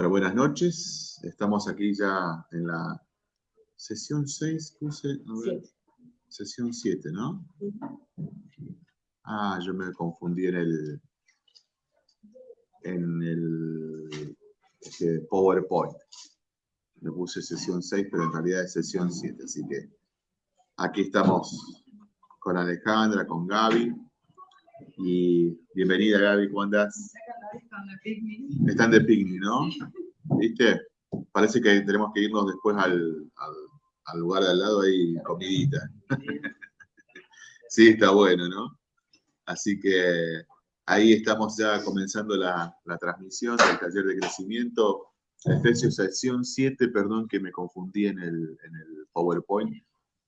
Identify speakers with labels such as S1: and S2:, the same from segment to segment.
S1: Bueno, buenas noches. Estamos aquí ya en la sesión 6, puse, sesión 7, ¿no? Ah, yo me confundí en el, en el este, PowerPoint. Le puse sesión 6, pero en realidad es sesión 7, así que aquí estamos con Alejandra, con Gaby. Y bienvenida Gaby, ¿cómo andás? Están de picnic, ¿no? ¿Viste? Parece que tenemos que irnos después al, lugar de al lado, ahí comidita. sí, está bueno, ¿no? Así que ahí estamos ya comenzando la, transmisión del taller de crecimiento. Efesios sesión 7, perdón que me confundí en el, en el PowerPoint.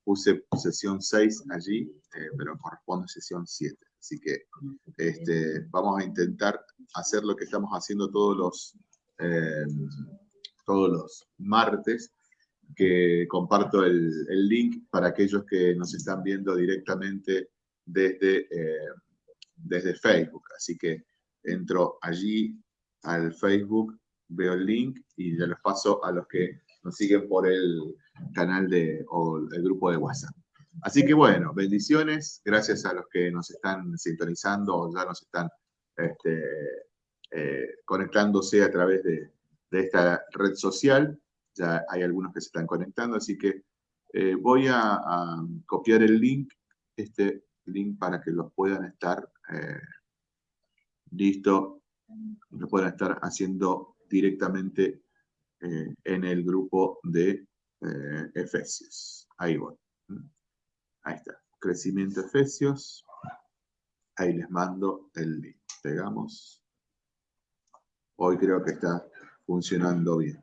S1: Puse sesión 6 allí, eh, pero corresponde a sesión 7. Así que este, vamos a intentar hacer lo que estamos haciendo todos los, eh, todos los martes, que comparto el, link para aquellos que nos están viendo directamente desde, eh, desde Facebook. Así que entro allí al Facebook, veo el link y ya los paso a los que nos siguen por el canal de, o el grupo de WhatsApp. Así que bueno, bendiciones, gracias a los que nos están sintonizando o ya nos están este, eh, conectándose a través de, esta red social. Ya hay algunos que se están conectando, así que eh, voy a, copiar el link, este link para que los puedan estar eh, listo, lo puedan estar haciendo directamente en el grupo de Efesios. Ahí voy. Ahí está. Crecimiento Efesios. Ahí les mando el link. Pegamos. Hoy creo que está funcionando bien.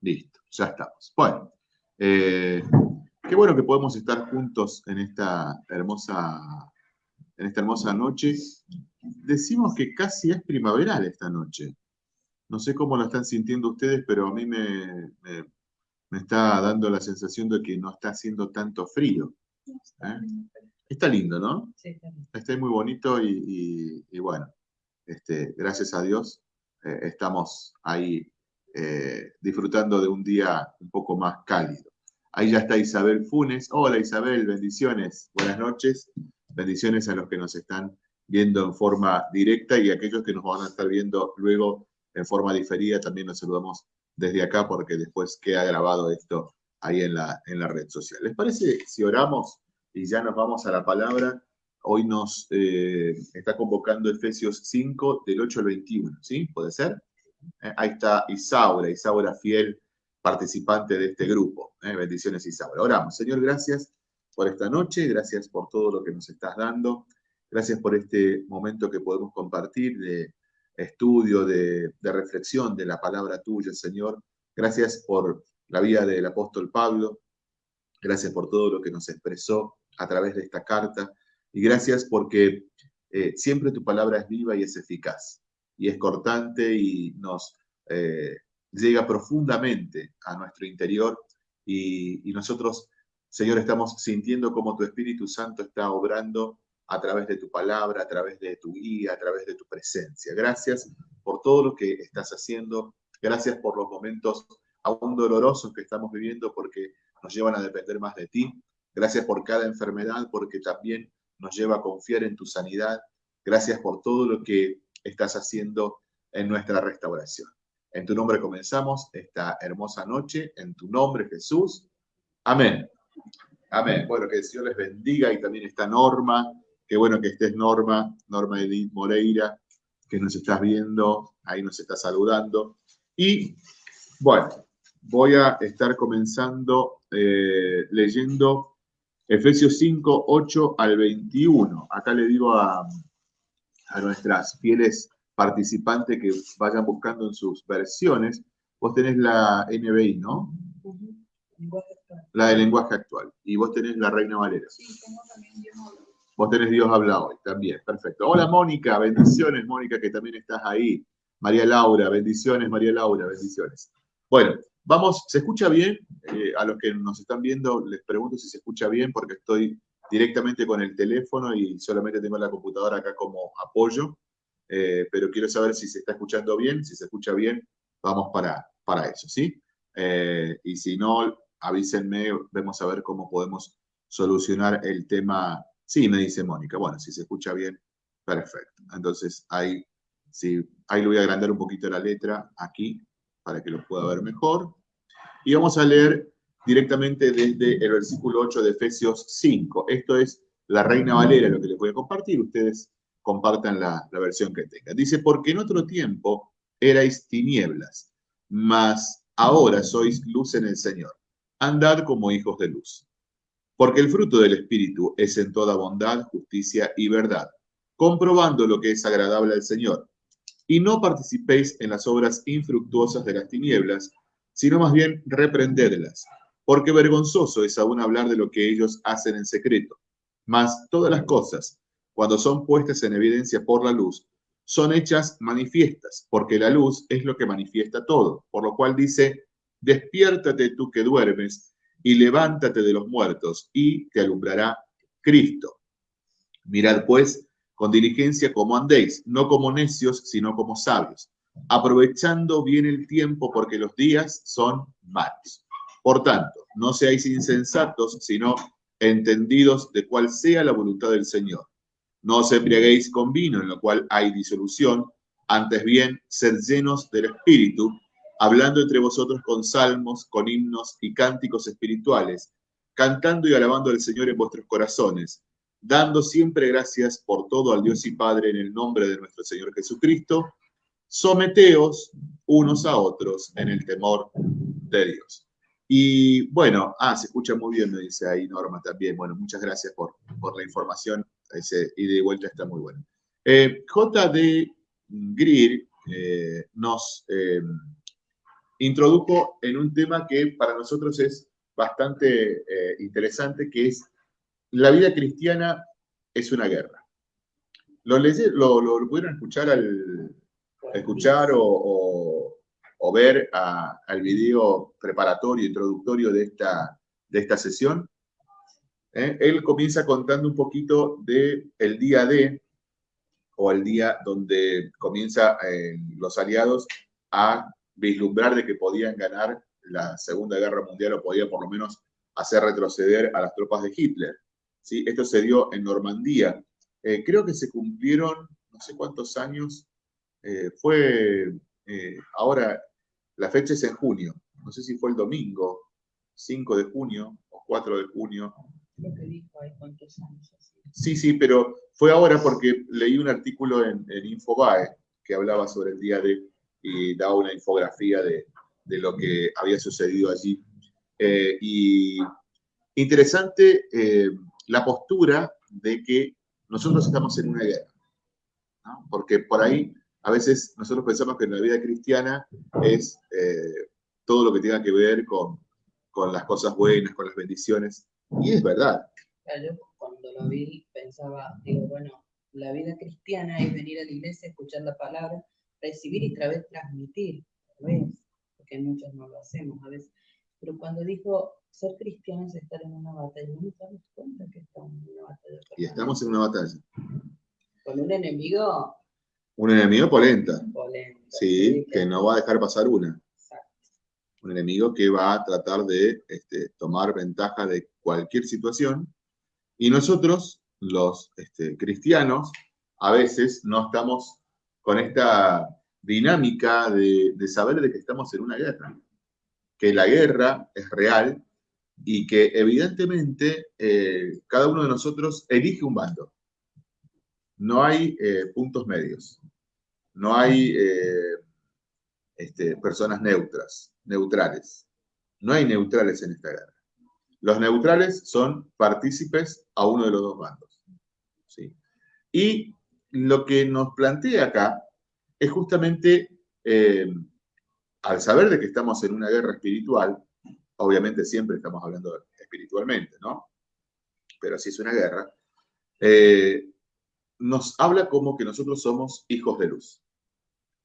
S1: Listo, ya estamos. Bueno, eh, qué bueno que podemos estar juntos en esta hermosa, en esta hermosa noche. Decimos que casi es primaveral esta noche. No sé cómo lo están sintiendo ustedes, pero a mí me, me está dando la sensación de que no está haciendo tanto frío. ¿eh? Está lindo, ¿no? Sí, está, está muy bonito y, bueno, este, gracias a Dios eh, estamos ahí eh, disfrutando de un día un poco más cálido. Ahí ya está Isabel Funes. Hola Isabel, bendiciones. Buenas noches. Bendiciones a los que nos están viendo en forma directa y a aquellos que nos van a estar viendo luego en forma diferida. También nos saludamos desde acá porque después queda grabado esto ahí en la, en la red social. ¿Les parece si oramos y ya nos vamos a la palabra? Hoy nos eh, está convocando Efesios 5 del 8 al 21, ¿sí? ¿Puede ser? Eh, ahí está Isaura, Isaura fiel participante de este grupo. ¿eh? Bendiciones Isaura. Oramos. Señor, gracias por esta noche, gracias por todo lo que nos estás dando, gracias por este momento que podemos compartir de estudio, de, reflexión de la palabra tuya, Señor. Gracias por la vida del apóstol Pablo. Gracias por todo lo que nos expresó a través de esta carta. Y gracias porque eh, siempre tu palabra es viva y es eficaz. Y es cortante y nos eh, llega profundamente a nuestro interior. Y, nosotros, Señor, estamos sintiendo como tu Espíritu Santo está obrando a través de tu palabra, a través de tu guía, a través de tu presencia. Gracias por todo lo que estás haciendo. Gracias por los momentos aún dolorosos que estamos viviendo porque nos llevan a depender más de ti. Gracias por cada enfermedad porque también nos lleva a confiar en tu sanidad. Gracias por todo lo que estás haciendo en nuestra restauración. En tu nombre comenzamos esta hermosa noche. En tu nombre, Jesús. Amén. Amén. Bueno, que el Señor les bendiga y también esta norma Qué bueno que estés Norma, Norma Edith Moreira, que nos estás viendo, ahí nos está saludando. Y bueno, voy a estar comenzando eh, leyendo Efesios 5, 8 al 21. Acá le digo a, a nuestras fieles participantes que vayan buscando en sus versiones. Vos tenés la NBI, ¿no? La de lenguaje actual. Y vos tenés la Reina Valera. Sí, tengo también Vos tenés Dios habla hoy también, perfecto. Hola Mónica, bendiciones Mónica, que también estás ahí. María Laura, bendiciones María Laura, bendiciones. Bueno, vamos, ¿se escucha bien? Eh, a los que nos están viendo les pregunto si se escucha bien porque estoy directamente con el teléfono y solamente tengo la computadora acá como apoyo, eh, pero quiero saber si se está escuchando bien, si se escucha bien, vamos para, para eso, ¿sí? Eh, y si no, avísenme, vemos a ver cómo podemos solucionar el tema. Sí, me dice Mónica. Bueno, si se escucha bien, perfecto. Entonces, ahí, sí, ahí le voy a agrandar un poquito la letra aquí para que lo pueda ver mejor. Y vamos a leer directamente desde el versículo 8 de Efesios 5. Esto es la Reina Valera, lo que les voy a compartir. Ustedes compartan la, la versión que tengan. Dice, porque en otro tiempo erais tinieblas, mas ahora sois luz en el Señor. Andad como hijos de luz. Porque el fruto del Espíritu es en toda bondad, justicia y verdad, comprobando lo que es agradable al Señor. Y no participéis en las obras infructuosas de las tinieblas, sino más bien reprendedlas, porque vergonzoso es aún hablar de lo que ellos hacen en secreto. Mas todas las cosas, cuando son puestas en evidencia por la luz, son hechas manifiestas, porque la luz es lo que manifiesta todo, por lo cual dice, despiértate tú que duermes y levántate de los muertos y te alumbrará Cristo. Mirad pues con diligencia cómo andéis, no como necios, sino como sabios, aprovechando bien el tiempo porque los días son malos. Por tanto, no seáis insensatos, sino entendidos de cuál sea la voluntad del Señor no os embriaguéis con vino, en lo cual hay disolución, antes bien, sed llenos del Espíritu, hablando entre vosotros con salmos, con himnos y cánticos espirituales, cantando y alabando al Señor en vuestros corazones, dando siempre gracias por todo al Dios y Padre en el nombre de nuestro Señor Jesucristo, someteos unos a otros en el temor de Dios. Y bueno, ah, se escucha muy bien, me dice ahí Norma también. Bueno, muchas gracias por, por la información ese vuelta está muy bueno. Eh, J.D. Greer eh, nos eh, introdujo en un tema que para nosotros es bastante interesante, que es la vida cristiana es una guerra. ¿Lo, lo, lo pudieron escuchar, al, escuchar o, o, ver al video preparatorio, introductorio de esta, de esta sesión? ¿eh? Él comienza contando un poquito del el día D, o el día donde comienza eh, los aliados a vislumbrar de que podían ganar la Segunda Guerra Mundial o podía por lo menos hacer retroceder a las tropas de Hitler. ¿sí? Esto se dio en Normandía. Eh, creo que se cumplieron no sé cuántos años. fue ahora, la fecha es en junio. No sé si fue el domingo, 5 de junio o 4 de junio Sí, sí, pero fue ahora porque leí un artículo en, Infobae que hablaba sobre el día de y daba una infografía de, lo que había sucedido allí. Eh, y interesante eh, la postura de que nosotros estamos en una guerra, porque por ahí a veces nosotros pensamos que la vida cristiana es eh, todo lo que tenga que ver con, con las cosas buenas, con las bendiciones, y es verdad.
S2: yo cuando lo vi pensaba, digo, bueno, la vida cristiana es venir a la iglesia, escuchar la palabra, recibir y través transmitir, porque muchos no lo hacemos a veces. Pero cuando dijo ser cristiano es estar en una batalla, no nos damos cuenta que estamos en una batalla.
S1: Y estamos en una batalla.
S2: Con un enemigo.
S1: Un enemigo polenta. polenta sí, que, no va a dejar pasar una un enemigo que va a tratar de este, tomar ventaja de cualquier situación. Y nosotros, los este, cristianos, a veces no estamos con esta dinámica de, saber de que estamos en una guerra, que la guerra es real y que evidentemente eh, cada uno de nosotros elige un bando. No hay eh, puntos medios, no hay eh, este, personas neutras neutrales. No hay neutrales en esta guerra. Los neutrales son partícipes a uno de los dos bandos. ¿sí? Y lo que nos plantea acá es justamente, eh, al saber de que estamos en una guerra espiritual, obviamente siempre estamos hablando espiritualmente, ¿no? Pero si es una guerra, eh, nos habla como que nosotros somos hijos de luz.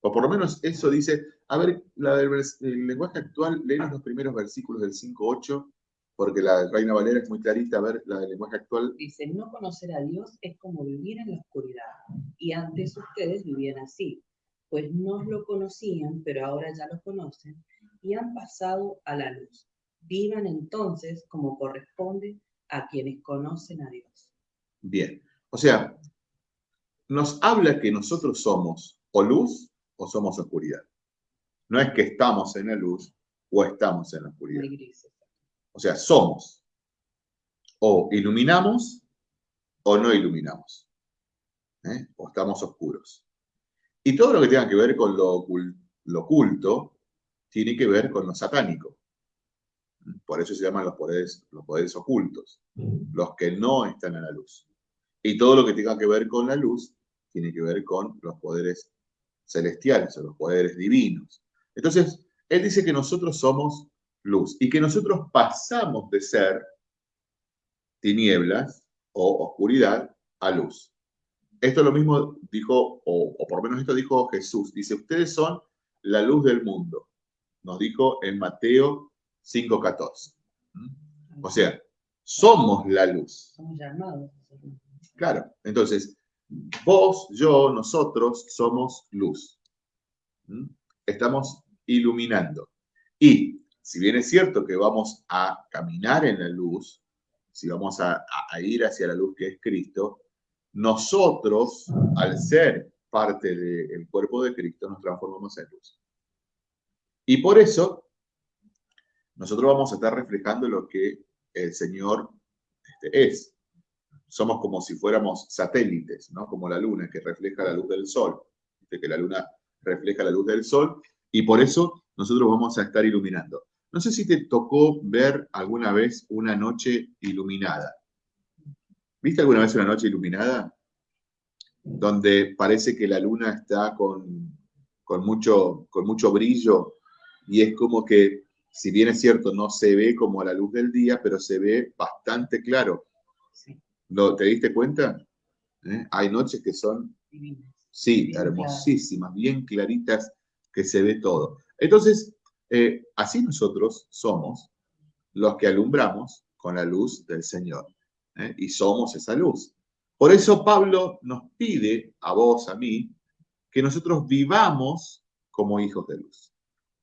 S1: O por lo menos eso dice, a ver, el lenguaje actual, léenos los primeros versículos del 5.8, porque la Reina Valera es muy clarita, a ver, la del lenguaje actual.
S2: Dice, no conocer a Dios es como vivir en la oscuridad, y antes ustedes vivían así. Pues no lo conocían, pero ahora ya lo conocen, y han pasado a la luz. Vivan entonces como corresponde a quienes conocen a Dios.
S1: Bien, o sea, nos habla que nosotros somos o luz o somos oscuridad. No es que estamos en la luz o estamos en la oscuridad. O sea, somos o iluminamos o no iluminamos. ¿eh? O estamos oscuros. Y todo lo que tenga que ver con lo, oculto tiene que ver con lo satánico. Por eso se llaman los poderes, los poderes ocultos, los que no están en la luz. Y todo lo que tenga que ver con la luz tiene que ver con los poderes celestiales o los poderes divinos. Entonces, él dice que nosotros somos luz y que nosotros pasamos de ser tinieblas o oscuridad a luz. Esto lo mismo dijo, o, o por lo menos esto dijo Jesús. Dice, ustedes son la luz del mundo. Nos dijo en Mateo 5.14. ¿Mm? O sea, somos la luz.
S2: Somos llamados.
S1: Claro, entonces, vos, yo, nosotros somos luz. ¿Mm? Estamos iluminando. Y si bien es cierto que vamos a caminar en la luz, si vamos a, ir hacia la luz que es Cristo, nosotros, al ser parte del cuerpo de Cristo, nos transformamos en luz. Y por eso nosotros vamos a estar reflejando lo que el Señor este, es. Somos como si fuéramos satélites, ¿no? Como la luna que refleja la luz del sol. que la luna refleja la luz del sol y por eso nosotros vamos a estar iluminando. No sé si te tocó ver alguna vez una noche iluminada. ¿Viste alguna vez una noche iluminada? Donde parece que la luna está con, con, mucho, con mucho brillo y es como que si bien es cierto, no se ve como a la luz del día, pero se ve bastante claro. ¿Lo, ¿Te diste cuenta? ¿Eh? Hay noches que son, sí, hermosísimas, bien claritas, que se ve todo. Entonces, eh, así nosotros somos los que alumbramos con la luz del Señor. ¿Eh? Y somos esa luz. Por eso Pablo nos pide a vos, a mí, que nosotros vivamos como hijos de luz.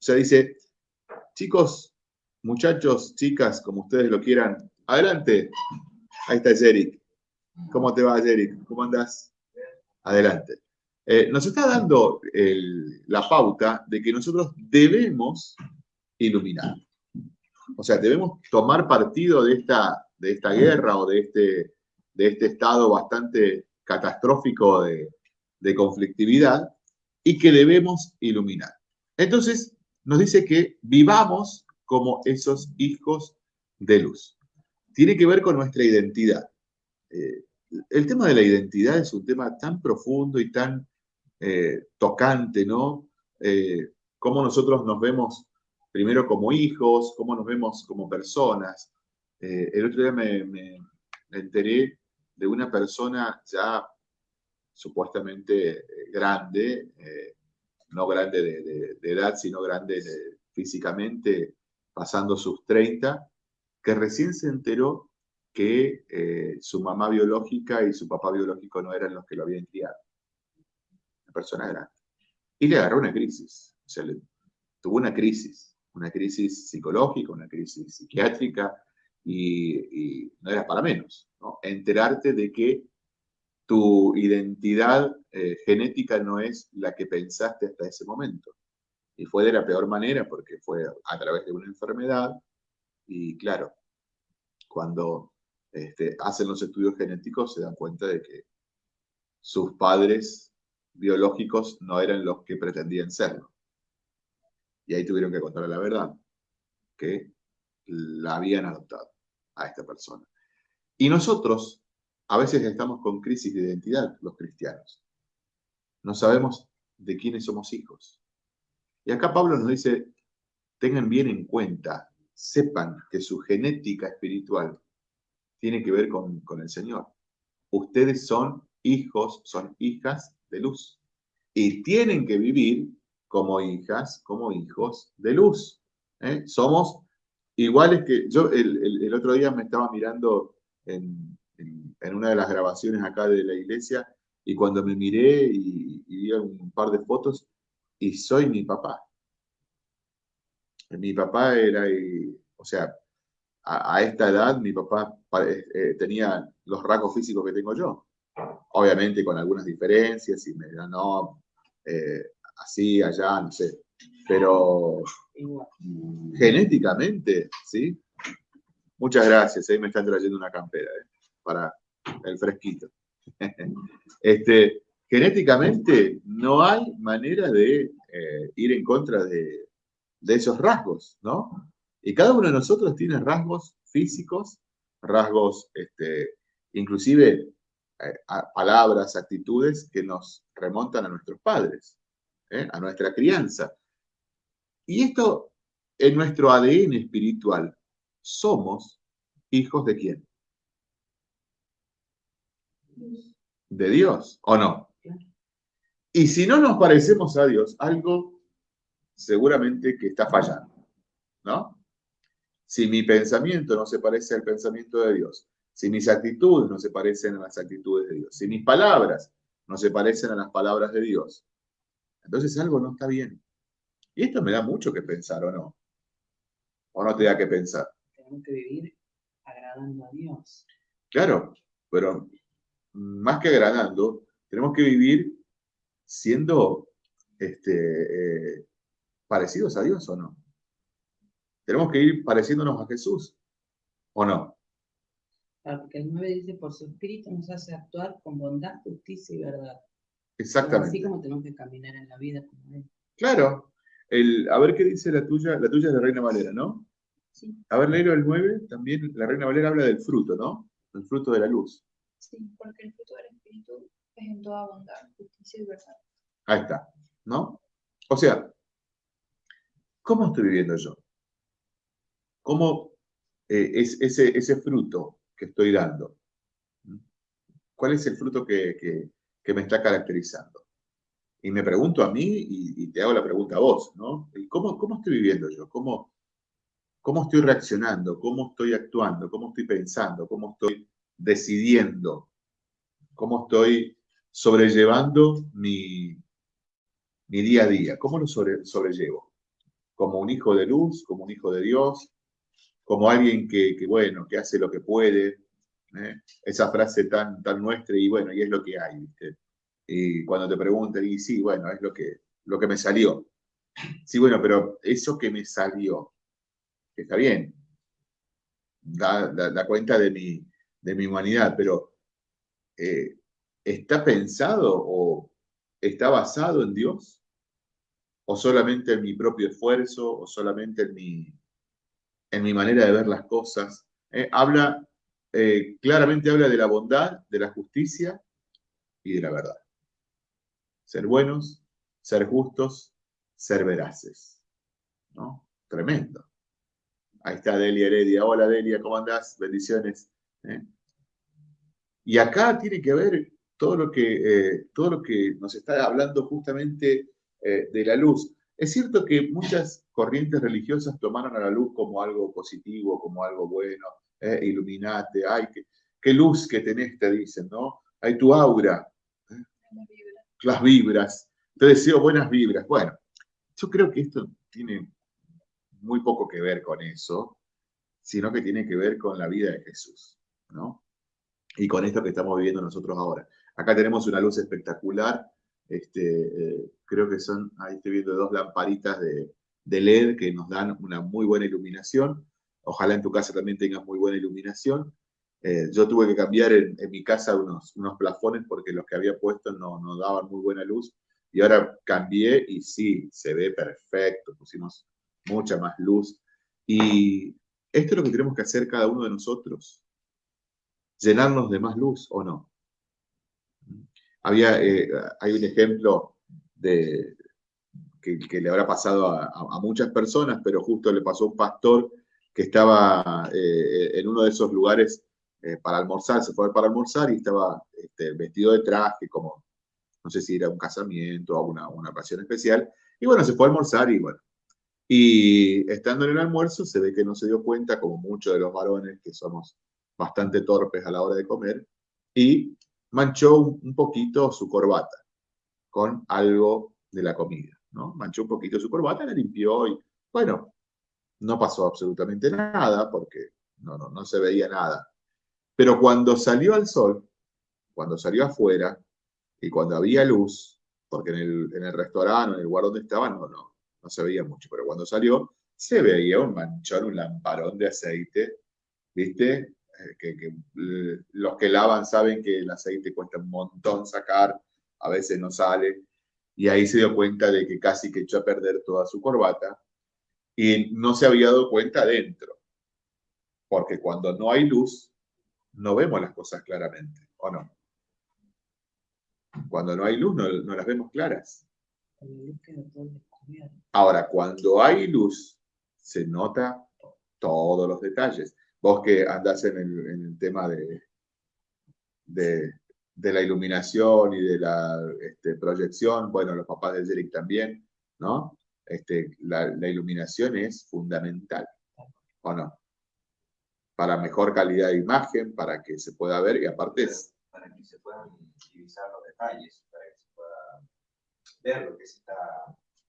S1: O sea, dice, Chicos, muchachos, chicas, como ustedes lo quieran, adelante. Ahí está Jerick. ¿Cómo te va, Jerick? ¿Cómo andas? Adelante. Eh, nos está dando la pauta de que nosotros debemos iluminar. O sea, debemos tomar partido de esta, de esta guerra o de este, de este estado bastante catastrófico de, conflictividad y que debemos iluminar. Entonces, nos dice que vivamos como esos hijos de luz. Tiene que ver con nuestra identidad. Eh, el tema de la identidad es un tema tan profundo y tan eh, tocante, ¿no? Eh, cómo nosotros nos vemos primero como hijos, cómo nos vemos como personas. El otro día me, me, enteré de una persona ya supuestamente grande, no grande de, edad, sino grande físicamente, pasando sus 30, que recién se enteró que eh, su mamá biológica y su papá biológico no eran los que lo habían criado. Una persona grande. Y le agarró una crisis. O sea, tuvo una crisis, una crisis psicológica, una crisis psiquiátrica, y, no era para menos. ¿no? Enterarte de que tu identidad eh, genética no es la que pensaste hasta ese momento. Y fue de la peor manera porque fue a través de una enfermedad. Y claro, cuando este, hacen los estudios genéticos se dan cuenta de que sus padres biológicos no eran los que pretendían serlo. Y ahí tuvieron que contarle la verdad, que la habían adoptado a esta persona. Y nosotros a veces estamos con crisis de identidad los cristianos. No sabemos de quiénes somos hijos. Y acá Pablo nos dice, tengan bien en cuenta, sepan que su genética espiritual tiene que ver con, el Señor. Ustedes son hijos, son hijas de luz. Y tienen que vivir como hijas, como hijos de luz. ¿eh? Somos iguales que yo el, otro día me estaba mirando en, en, una de las grabaciones acá de la iglesia y cuando me miré y, vi un par de fotos, y soy mi papá. Mi papá era, o sea, a, esta edad mi papá eh, eh, tenía los rasgos físicos que tengo yo. Obviamente con algunas diferencias, y me no, eh, así, allá, no sé. Pero genéticamente, ¿sí? Muchas gracias, ahí me están trayendo una campera para el fresquito. este, genéticamente no hay manera de ir en contra de, de esos rasgos, ¿no? Y cada uno de nosotros tiene rasgos físicos, rasgos, este, inclusive eh, palabras, actitudes que nos remontan a nuestros padres, ¿eh? a nuestra crianza. Y esto, en nuestro ADN espiritual, somos hijos de quién? De Dios, ¿o no? Y si no nos parecemos a Dios, algo seguramente que está fallando, ¿no? Si mi pensamiento no se parece al pensamiento de Dios, si mis actitudes no se parecen a las actitudes de Dios, si mis palabras no se parecen a las palabras de Dios, entonces algo no está bien. Y esto me da mucho que pensar, ¿o no? ¿O no te da que pensar?
S2: Tenemos que vivir agradando a Dios.
S1: Claro, pero más que agradando, tenemos que vivir siendo este, eh, parecidos a Dios o no. Tenemos que ir pareciéndonos a Jesús, ¿o no?
S2: Claro, porque el 9 dice, por su espíritu nos hace actuar con bondad, justicia y verdad.
S1: Exactamente.
S2: Así como tenemos que caminar en la vida como Él.
S1: Claro. El, a ver qué dice la tuya, la tuya es de Reina Valera, ¿no?
S2: Sí.
S1: A ver, léelo el 9, también la Reina Valera habla del fruto, ¿no? El fruto de la luz.
S3: Sí, porque el fruto del espíritu es en toda bondad, justicia y verdad.
S1: Ahí está, ¿no? O sea, ¿cómo estoy viviendo yo? ¿Cómo eh, es ese, ese fruto que estoy dando? ¿Cuál es el fruto que, me está caracterizando? Y me pregunto a mí y, te hago la pregunta a vos, ¿no? ¿Cómo, cómo estoy viviendo yo? ¿Cómo, ¿Cómo estoy reaccionando? ¿Cómo estoy actuando? ¿Cómo estoy pensando? ¿Cómo estoy decidiendo? ¿Cómo estoy sobrellevando mi, mi día a día? ¿Cómo lo sobrellevo? ¿Como un hijo de luz? ¿Como un hijo de Dios? como alguien que, bueno, que hace lo que puede, ¿eh? esa frase tan, tan nuestra y bueno, y es lo que hay, ¿viste? Y cuando te preguntan, y sí, bueno, es lo que, lo que me salió. Sí, bueno, pero eso que me salió, que está bien, da, cuenta de mi, de mi humanidad, pero eh, ¿está pensado o está basado en Dios? ¿O solamente en mi propio esfuerzo? ¿O solamente en mi, en mi manera de ver las cosas. Eh, habla, eh, claramente habla de la bondad, de la justicia y de la verdad. Ser buenos, ser justos, ser veraces. ¿no? Tremendo. Ahí está Delia Heredia. Hola Delia, ¿cómo andás? Bendiciones. ¿eh? Y acá tiene que ver todo lo que, todo lo que nos está hablando justamente de la luz. Es cierto que muchas corrientes religiosas tomaron a la luz como algo positivo, como algo bueno, eh, iluminate, ay, qué, luz que tenés, te dicen, ¿no? Hay tu aura, ¿eh? Las vibras, te deseo buenas vibras. Bueno, yo creo que esto tiene muy poco que ver con eso, sino que tiene que ver con la vida de Jesús, ¿no? Y con esto que estamos viviendo nosotros ahora. Acá tenemos una luz espectacular este, eh, creo que son, ahí estoy viendo dos lamparitas de, LED que nos dan una muy buena iluminación. Ojalá en tu casa también tengas muy buena iluminación. Eh, yo tuve que cambiar en, mi casa unos, unos plafones porque los que había puesto no, no daban muy buena luz. Y ahora cambié y sí, se ve perfecto. Pusimos mucha más luz. Y esto es lo que tenemos que hacer cada uno de nosotros. Llenarnos de más luz o no. Había, eh, hay un ejemplo de, que, le habrá pasado a, muchas personas, pero justo le pasó a un pastor que estaba eh, en uno de esos lugares eh, para almorzar, se fue para almorzar y estaba este, vestido de traje, como no sé si era un casamiento o una, una ocasión especial, y bueno, se fue a almorzar y bueno. Y estando en el almuerzo se ve que no se dio cuenta, como muchos de los varones que somos bastante torpes a la hora de comer, y manchó un poquito su corbata con algo de la comida, ¿no? Manchó un poquito su corbata, la limpió y, bueno, no pasó absolutamente nada porque no, no, no se veía nada. Pero cuando salió al sol, cuando salió afuera y cuando había luz, porque en el, en el restaurante, en el lugar donde estaba, no, no, no se veía mucho, pero cuando salió, se veía un manchón, un lamparón de aceite, ¿viste? Eh, que, los que lavan saben que el aceite cuesta un montón sacar, a veces no sale, y ahí se dio cuenta de que casi que echó a perder toda su corbata y no se había dado cuenta dentro, porque cuando no hay luz, no vemos las cosas claramente, ¿o no? Cuando no hay luz, no, las vemos claras. Ahora, cuando hay luz, se nota todos los detalles. Vos que andás en el, tema de, de, la iluminación y de la este, proyección, bueno, los papás de Jerick también, ¿no? Este, la, iluminación es fundamental, ¿o no? Para mejor calidad de imagen, para que se pueda ver y aparte es...
S4: Para que se puedan utilizar los detalles, para que se pueda ver lo que se está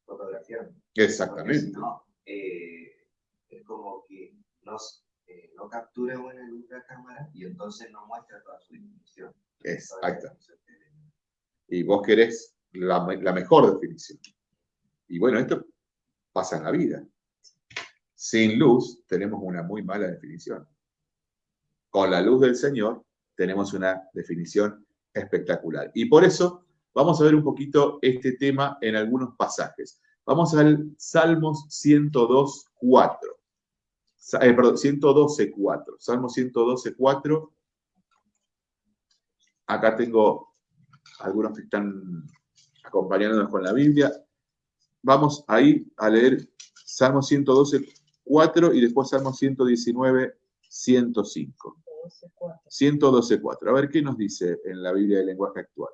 S4: fotografiando.
S1: Exactamente.
S4: Eh, es como que nos eh, no captura buena luz la cámara y entonces no muestra toda su definición.
S1: Exacto. Y vos querés la, mejor definición. Y bueno, esto pasa en la vida. Sin luz tenemos una muy mala definición. Con la luz del Señor tenemos una definición espectacular. Y por eso vamos a ver un poquito este tema en algunos pasajes. Vamos al Salmos 102, 4 eh, perdón, 112.4. Salmo 112.4. Acá tengo algunos que están acompañándonos con la Biblia. Vamos ahí a leer Salmo 112.4 y después Salmo 119.105. 112.4. A ver qué nos dice en la Biblia del lenguaje actual.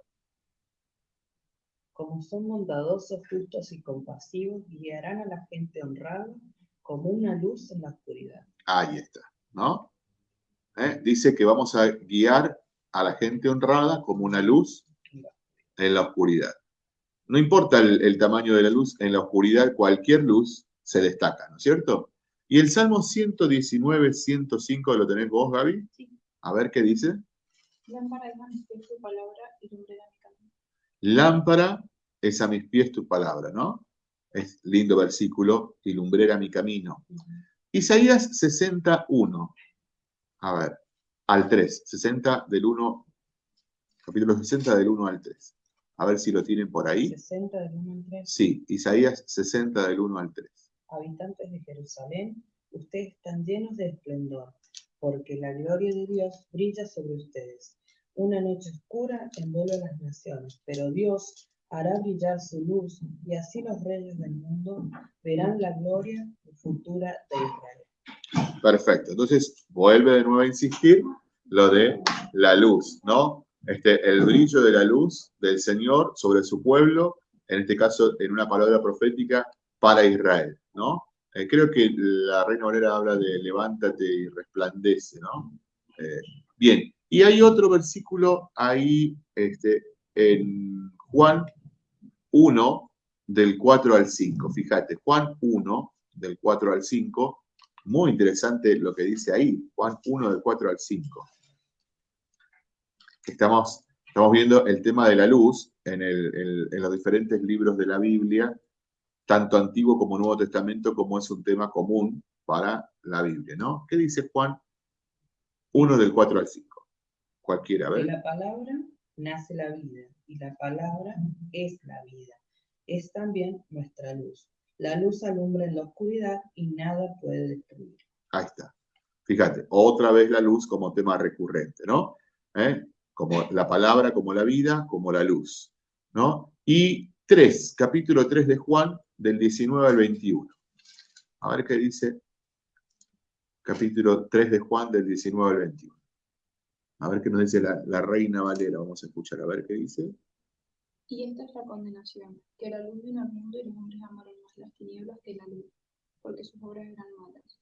S2: Como son bondadosos, justos y compasivos, guiarán a la gente honrada como una luz en la oscuridad.
S1: Ahí está, ¿no? ¿Eh? Dice que vamos a guiar a la gente honrada como una luz en la oscuridad. No importa el, tamaño de la luz, en la oscuridad cualquier luz se destaca, ¿no es cierto? Y el Salmo 119, 105, ¿lo tenés vos, Gaby? Sí. A ver qué dice.
S3: Lámpara es a mis pies tu palabra y lumbrera mi camino.
S1: Lámpara es a mis pies tu palabra, ¿no? Es lindo versículo, y lumbrera mi camino. Isaías 61. A ver, al 3. 60 del 1, capítulo 60 del 1 al 3. A ver si lo tienen por ahí.
S2: 60 del 1 al 3.
S1: Sí, Isaías 60 del 1 al 3.
S2: Habitantes de Jerusalén, ustedes están llenos de esplendor, porque la gloria de Dios brilla sobre ustedes. Una noche oscura envuelve a las naciones, pero Dios hará brillar su luz y así los reyes del mundo verán la gloria futura de Israel.
S1: Perfecto. Entonces, vuelve de nuevo a insistir lo de la luz, ¿no? Este, el brillo de la luz del Señor sobre su pueblo, en este caso en una palabra profética para Israel, ¿no? Eh, creo que la Reina Valera habla de levántate y resplandece, ¿no? Eh, bien, y hay otro versículo ahí este, en Juan 1 del 4 al 5. Fíjate, Juan 1 del 4 al 5. Muy interesante lo que dice ahí, Juan 1 del 4 al 5. Estamos, estamos viendo el tema de la luz en, en los diferentes libros de la Biblia, tanto Antiguo como Nuevo Testamento, como es un tema común para la Biblia, ¿no? ¿Qué dice Juan 1 del 4 al 5? Cualquiera, a ver.
S2: De la palabra nace la vida y la palabra es la vida. Es también nuestra luz. La luz alumbra en la oscuridad y nada puede destruir.
S1: Ahí está. Fíjate, otra vez la luz como tema recurrente, ¿no? ¿Eh? Como la palabra, como la vida, como la luz, ¿no? Y 3, capítulo 3 de Juan, del 19 al 21. A ver qué dice capítulo 3 de Juan, del 19 al 21. A ver qué nos dice la, reina Valera. Vamos a escuchar a ver qué dice.
S3: Y esta es la condenación, que la luz vino al mundo y los hombres amaron más las tinieblas que la luz, porque sus obras eran malas.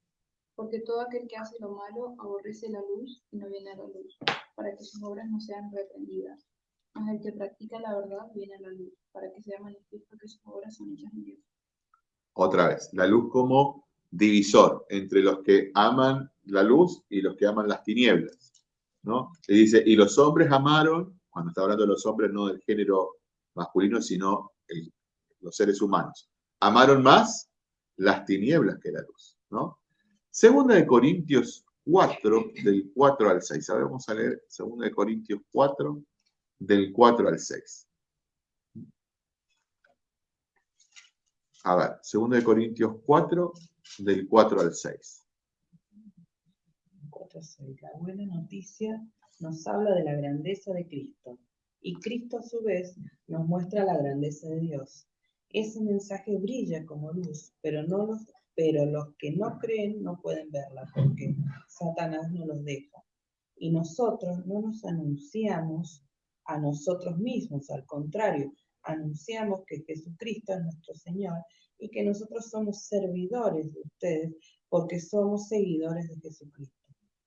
S3: Porque todo aquel que hace lo malo aborrece la luz y no viene a la luz, para que sus obras no sean reprendidas. Mas el que practica la verdad viene a la luz, para que sea manifiesto que sus obras son hechas en Dios.
S1: Otra vez, la luz como divisor entre los que aman la luz y los que aman las tinieblas. ¿no? Y dice, y los hombres amaron, cuando está hablando de los hombres, no del género masculino, sino el- los seres humanos. Amaron más las tinieblas que la luz. ¿no? Segunda de Corintios 4, del 4 al 6. Ahora vamos a leer Segunda de Corintios 4, del 4 al 6. A ver, Segunda de Corintios 4, del 4 al 6.
S2: 4:6. La buena noticia nos habla de la grandeza de Cristo y Cristo a su vez nos muestra la grandeza de Dios. Ese mensaje brilla como luz, pero, no los, pero los que no creen no pueden verla porque Satanás no los deja. Y nosotros no nos anunciamos a nosotros mismos, al contrario, anunciamos que Jesucristo es nuestro Señor y que nosotros somos servidores de ustedes porque somos seguidores de Jesucristo.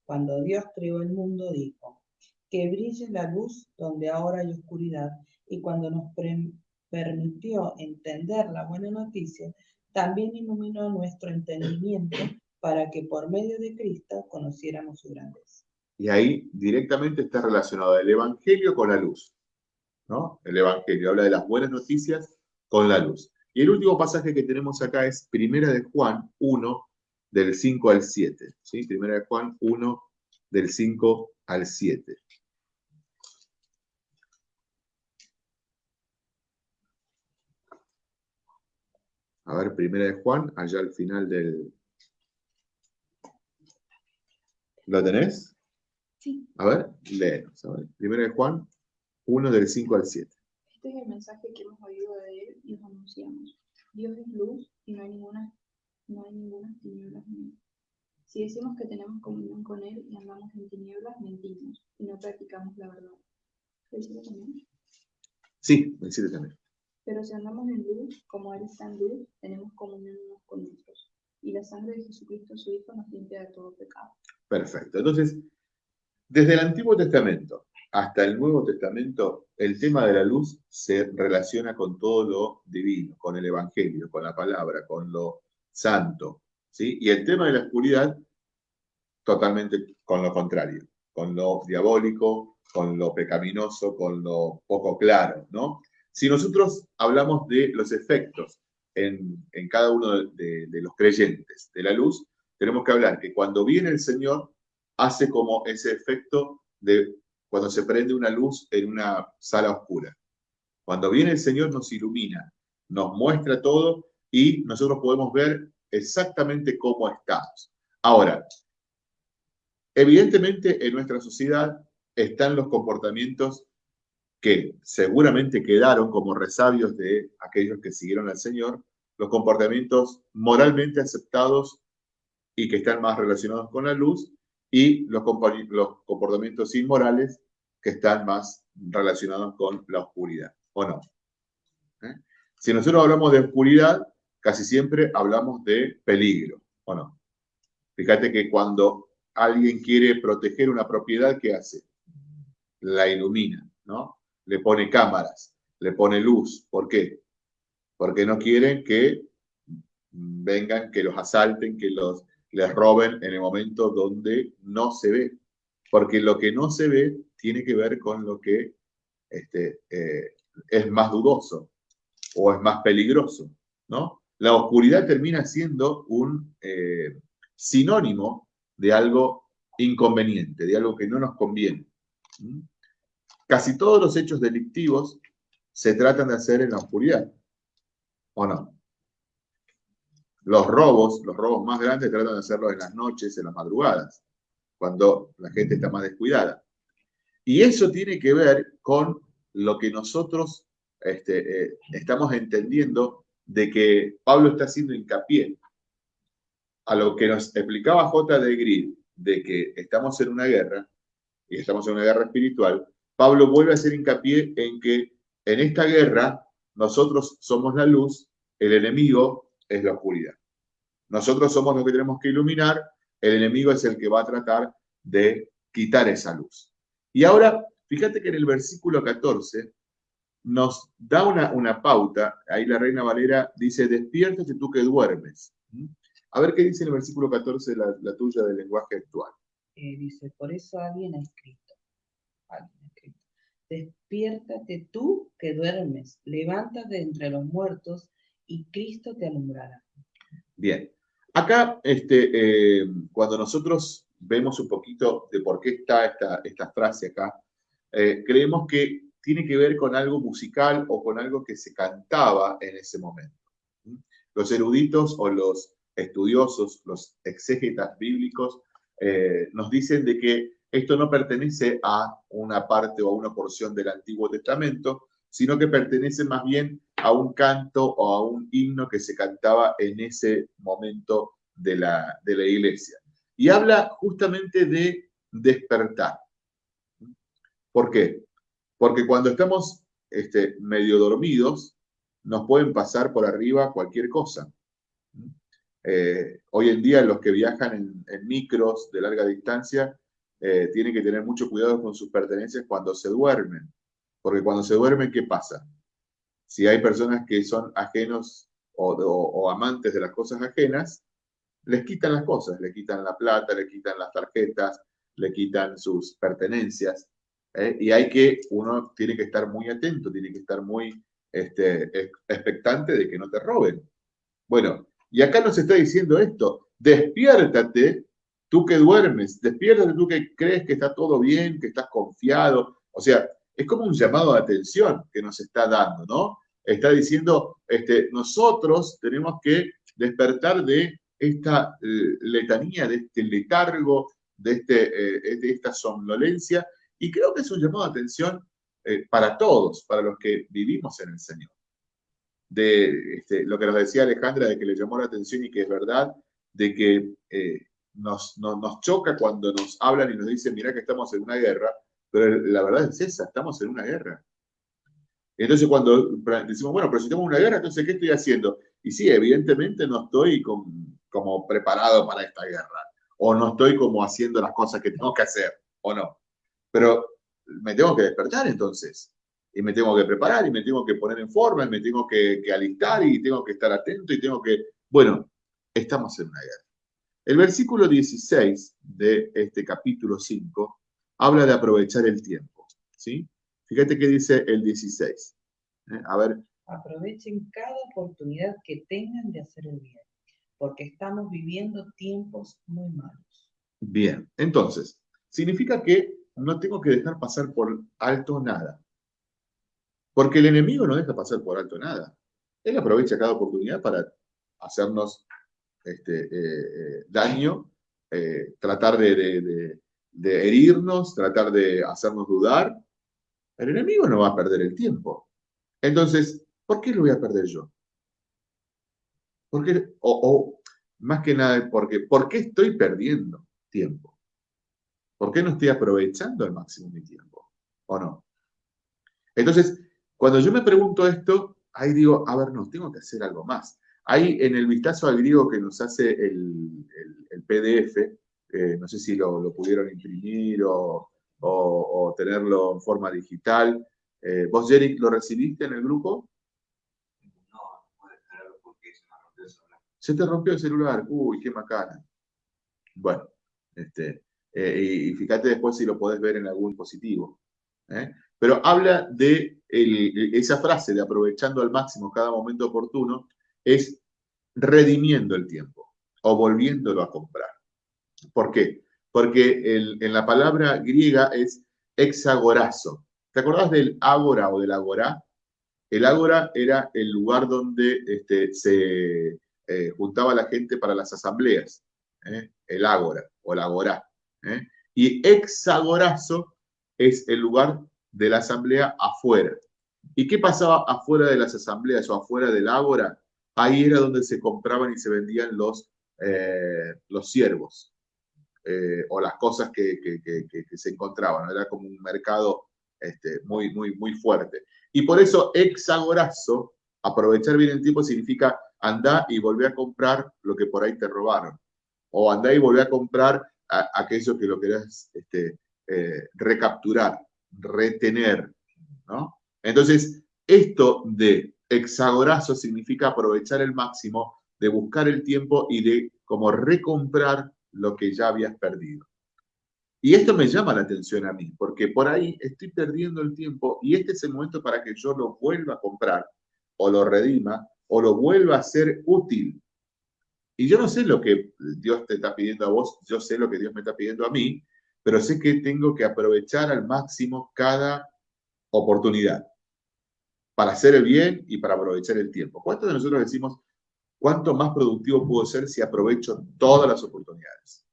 S2: Cuando Dios creó el mundo, dijo, que brille la luz donde ahora hay oscuridad. Y cuando nos permitió entender la buena noticia, también iluminó nuestro entendimiento para que por medio de Cristo conociéramos su grandeza.
S1: Y ahí directamente está relacionado el Evangelio con la luz. ¿No? El Evangelio habla de las buenas noticias con la luz. Y el último pasaje que tenemos acá es Primera de Juan 1, del 5 al 7. ¿sí? Primera de Juan 1, del 5 al 7. A ver, Primera de Juan, allá al final del... ¿Lo tenés?
S3: Sí.
S1: A ver, léenos. A ver. Primera de Juan 1, del 5 al 7.
S3: Este es el mensaje que hemos oído de él y os anunciamos. Dios es luz y no hay ninguna, no hay ninguna tinieblas en él. Si decimos que tenemos comunión con él y andamos en tinieblas, mentimos y no practicamos la verdad. ¿Lo también?
S1: Sí, 7 también.
S3: Pero si andamos en luz, como él está en luz, tenemos comunión unos con otros. Y la sangre de Jesucristo, su Hijo, nos limpia de todo pecado.
S1: Perfecto. Entonces, desde el Antiguo Testamento hasta el Nuevo Testamento, el tema de la luz se relaciona con todo lo divino, con el Evangelio, con la palabra, con lo santo. ¿sí? Y el tema de la oscuridad, totalmente con lo contrario, con lo diabólico, con lo pecaminoso, con lo poco claro, ¿no? Si nosotros hablamos de los efectos en, en cada uno de, de- de los creyentes de la luz, tenemos que hablar que cuando viene el Señor, hace como ese efecto de cuando se prende una luz en una sala oscura. Cuando viene el Señor nos ilumina, nos muestra todo y nosotros podemos ver exactamente cómo estamos. Ahora, evidentemente en nuestra sociedad están los comportamientos que seguramente quedaron como resabios de aquellos que siguieron al Señor, los comportamientos moralmente aceptados y que están más relacionados con la luz, y los, comportamientos inmorales que están más relacionados con la oscuridad, ¿o no? ¿Eh? Si nosotros hablamos de oscuridad, casi siempre hablamos de peligro, ¿o no? Fíjate que cuando alguien quiere proteger una propiedad, ¿qué hace? La ilumina, ¿no? Le pone cámaras, le pone luz. ¿Por qué? Porque no quieren que vengan, que los asalten, que los les roben en el momento donde no se ve. Porque lo que no se ve tiene que ver con lo que este, eh, es más dudoso o es más peligroso, ¿no? La oscuridad termina siendo un eh, sinónimo de algo inconveniente, de algo que no nos conviene. Casi todos los hechos delictivos se tratan de hacer en la oscuridad, ¿o no? Los robos, los robos más grandes tratan de hacerlos en las noches, en las madrugadas, cuando la gente está más descuidada. Y eso tiene que ver con lo que nosotros este, eh, estamos entendiendo de que Pablo está haciendo hincapié a lo que nos explicaba J. de Grid, de que estamos en una guerra, y estamos en una guerra espiritual, Pablo vuelve a hacer hincapié en que en esta guerra nosotros somos la luz, el enemigo es la oscuridad. Nosotros somos los que tenemos que iluminar, el enemigo es el que va a tratar de quitar esa luz. Y ahora, fíjate que en el versículo 14 nos da una, una pauta, ahí la Reina Valera dice, despiértate tú que duermes. A ver qué dice en el versículo 14 la, la tuya del lenguaje actual.
S2: Eh, dice, por eso alguien ha escrito, alguien ha escrito, despiértate tú que duermes, levántate entre los muertos y Cristo te alumbrará.
S1: Bien, acá este, eh, cuando nosotros vemos un poquito de por qué está esta, esta frase acá, eh, creemos que tiene que ver con algo musical o con algo que se cantaba en ese momento. Los eruditos o los estudiosos, los exégetas bíblicos, eh, nos dicen de que esto no pertenece a una parte o a una porción del Antiguo Testamento, sino que pertenece más bien a un canto o a un himno que se cantaba en ese momento de la, de la iglesia. Y habla justamente de despertar. ¿Por qué? Porque cuando estamos este, medio dormidos, nos pueden pasar por arriba cualquier cosa. Eh, hoy en día los que viajan en, micros de larga distancia eh, tienen que tener mucho cuidado con sus pertenencias cuando se duermen, porque cuando se duermen, ¿qué pasa? Si hay personas que son ajenos o, amantes de las cosas ajenas, les quitan las cosas, le quitan la plata, le quitan las tarjetas, le quitan sus pertenencias. ¿eh? Y hay que, uno tiene que estar muy atento, tiene que estar muy este, expectante de que no te roben. Bueno, y acá nos está diciendo esto, despiértate tú que duermes, despiértate tú que crees que está todo bien, que estás confiado. O sea, es como un llamado de atención que nos está dando, ¿no? Está diciendo, este, nosotros tenemos que despertar de esta eh, letanía, de este letargo, de, este, eh, de esta somnolencia, y creo que es un llamado de atención eh, para todos, para los que vivimos en el Señor de este, lo que nos decía Alejandra, de que le llamó la atención y que es verdad, de que eh, nos, nos choca cuando nos hablan y nos dicen, mira que estamos en una guerra, pero la verdad es esa, estamos en una guerra. Entonces cuando decimos, bueno, pero si estamos en una guerra, entonces, ¿qué estoy haciendo? Y sí, evidentemente no estoy como preparado para esta guerra, o no estoy como haciendo las cosas que tengo que hacer, o no. Pero me tengo que despertar entonces y me tengo que preparar y me tengo que poner en forma y me tengo que, alistar y tengo que estar atento y tengo que... Bueno, estamos en una guerra. El versículo 16 de este capítulo 5 habla de aprovechar el tiempo. ¿sí? Fíjate qué dice el 16. ¿eh? A ver.
S2: Aprovechen cada oportunidad que tengan de hacer el bien, porque estamos viviendo tiempos muy malos.
S1: Bien, entonces, significa que no tengo que dejar pasar por alto nada. Porque el enemigo no deja pasar por alto nada. Él aprovecha cada oportunidad para hacernos este, eh, eh, daño, eh, tratar de, herirnos, tratar de hacernos dudar. El enemigo no va a perder el tiempo. Entonces, ¿por qué lo voy a perder yo? O, o más que nada, porque, ¿por qué estoy perdiendo tiempo? ¿Por qué no estoy aprovechando al máximo mi tiempo? ¿O no? Entonces, cuando yo me pregunto esto, ahí digo, a ver, no, tengo que hacer algo más. Ahí en el vistazo al griego que nos hace el, PDF, eh, no sé si lo, pudieron imprimir o, tenerlo en forma digital. Eh, ¿Vos, Jerick, lo recibiste en el grupo?
S4: No, no puedo descargarlo porque se me rompió el celular.
S1: Se te rompió el celular, uy, qué macana. Bueno, este, eh, y fíjate después si lo podés ver en algún dispositivo. Pero habla de esa frase de aprovechando al máximo cada momento oportuno, es redimiendo el tiempo o volviéndolo a comprar. ¿Por qué? Porque en la palabra griega es hexagorazo. ¿Te acordás del ágora o del agorá? El ágora era el lugar donde este, se eh, juntaba la gente para las asambleas. ¿eh? El ágora o el agorá. ¿eh? Y hexagorazo es el lugar de la asamblea afuera. ¿Y qué pasaba afuera de las asambleas o afuera del ágora? Ahí era donde se compraban y se vendían los, eh, los siervos eh, o las cosas que, se encontraban. Era como un mercado este, muy, muy, muy fuerte. Y por eso hexagorazo, aprovechar bien el tiempo, significa andar y volver a comprar lo que por ahí te robaron. O andar y volver a comprar aquello que lo querés este, eh, recapturar. retener. Entonces, esto de hexagorazo significa aprovechar el máximo, de buscar el tiempo y de como recomprar lo que ya habías perdido. Y esto me llama la atención a mí, porque por ahí estoy perdiendo el tiempo y este es el momento para que yo lo vuelva a comprar o lo redima o lo vuelva a ser útil. Y yo no sé lo que Dios te está pidiendo a vos, yo sé lo que Dios me está pidiendo a mí, pero sé que tengo que aprovechar al máximo cada oportunidad para hacer el bien y para aprovechar el tiempo. ¿Cuántos de nosotros decimos, cuánto más productivo puedo ser si aprovecho todas las oportunidades?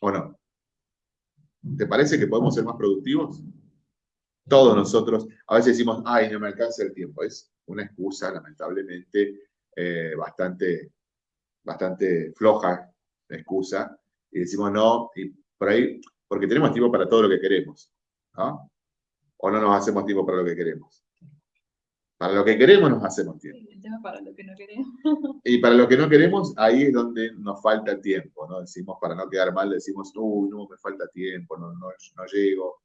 S1: ¿O no? ¿Te parece que podemos ser más productivos? Todos nosotros, a veces decimos, ay, no me alcanza el tiempo. Es una excusa, lamentablemente, eh, bastante, bastante floja excusa. Y decimos, no, y por ahí, porque tenemos tiempo para todo lo que queremos. ¿no? O no nos hacemos tiempo para lo que queremos. Para lo que queremos nos hacemos tiempo.
S3: para lo que no queremos.
S1: Y para lo que no queremos, ahí es donde nos falta tiempo, ¿no? Decimos, para no quedar mal, decimos, uy, no, me falta tiempo, no, no, no llego.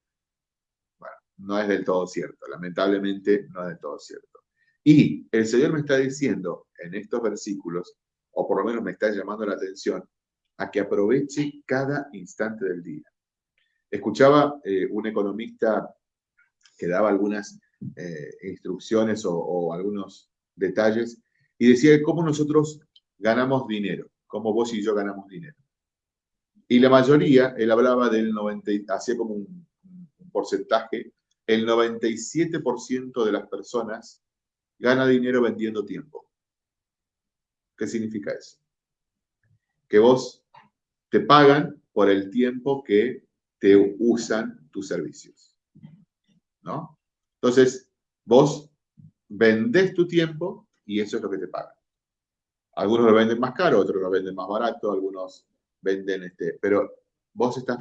S1: Bueno, no es del todo cierto, lamentablemente no es del todo cierto. Y el Señor me está diciendo en estos versículos, o por lo menos me está llamando la atención, a que aproveche cada instante del día. Escuchaba eh, un economista que daba algunas eh, instrucciones o, algunos detalles y decía cómo nosotros ganamos dinero, cómo vos y yo ganamos dinero. Y la mayoría, él hablaba del 90, hacía como un, un porcentaje, el 97% de las personas gana dinero vendiendo tiempo. ¿Qué significa eso? Que vos te pagan por el tiempo que te usan tus servicios. ¿No? Entonces, vos vendés tu tiempo y eso es lo que te pagan. Algunos lo venden más caro, otros lo venden más barato, algunos venden este, pero vos estás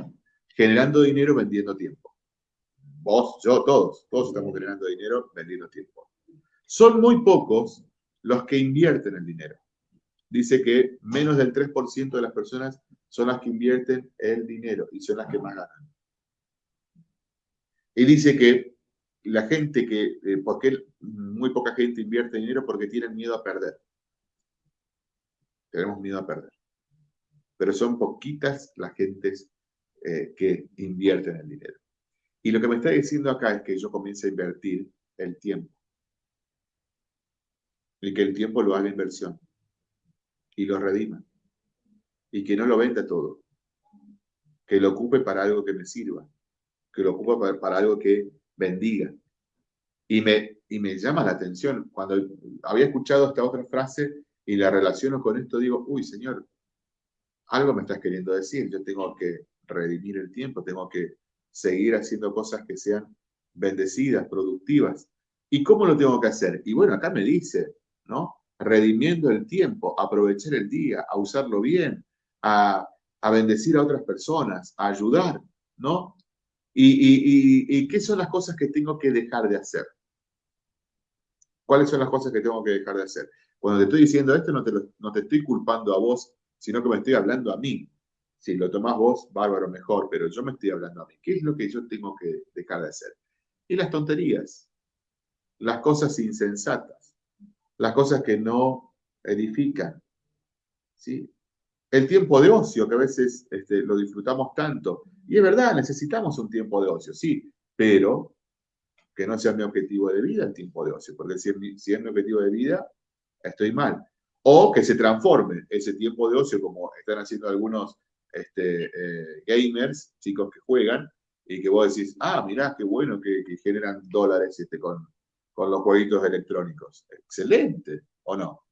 S1: generando dinero vendiendo tiempo. Vos, yo, todos, todos estamos generando dinero vendiendo tiempo. Son muy pocos los que invierten el dinero. Dice que menos del 3% de las personas son las que invierten el dinero y son las que más ganan. Y dice que la gente que, eh, porque muy poca gente invierte dinero porque tienen miedo a perder. Tenemos miedo a perder. Pero son poquitas las gentes eh, que invierten el dinero. Y lo que me está diciendo acá es que yo comience a invertir el tiempo. Y que el tiempo lo haga inversión. Y lo redima. Y que no lo venda todo. Que lo ocupe para algo que me sirva. Que lo ocupe para algo que bendiga. Y me, y me llama la atención, cuando había escuchado esta otra frase y la relaciono con esto, digo, uy, Señor, algo me estás queriendo decir, yo tengo que redimir el tiempo, tengo que seguir haciendo cosas que sean bendecidas, productivas. ¿Y cómo lo tengo que hacer? Y bueno, acá me dice, ¿no? Redimiendo el tiempo, aprovechar el día, a usarlo bien, a, a bendecir a otras personas, a ayudar, ¿no? ¿Y, qué son las cosas que tengo que dejar de hacer? ¿Cuáles son las cosas que tengo que dejar de hacer? Cuando te estoy diciendo esto, no te, no te estoy culpando a vos, sino que me estoy hablando a mí. Si lo tomás vos, bárbaro, mejor, pero yo me estoy hablando a mí. ¿Qué es lo que yo tengo que dejar de hacer? Y las tonterías, las cosas insensatas, las cosas que no edifican. ¿sí? El tiempo de ocio, que a veces este, lo disfrutamos tanto, y es verdad, necesitamos un tiempo de ocio, sí, pero que no sea mi objetivo de vida el tiempo de ocio, porque si es mi, objetivo de vida, estoy mal. O que se transforme ese tiempo de ocio, como están haciendo algunos este, eh, gamers, chicos que juegan, y que vos decís, ah, mirá, qué bueno que, generan dólares este, con, con los jueguitos electrónicos. Excelente, ¿o no?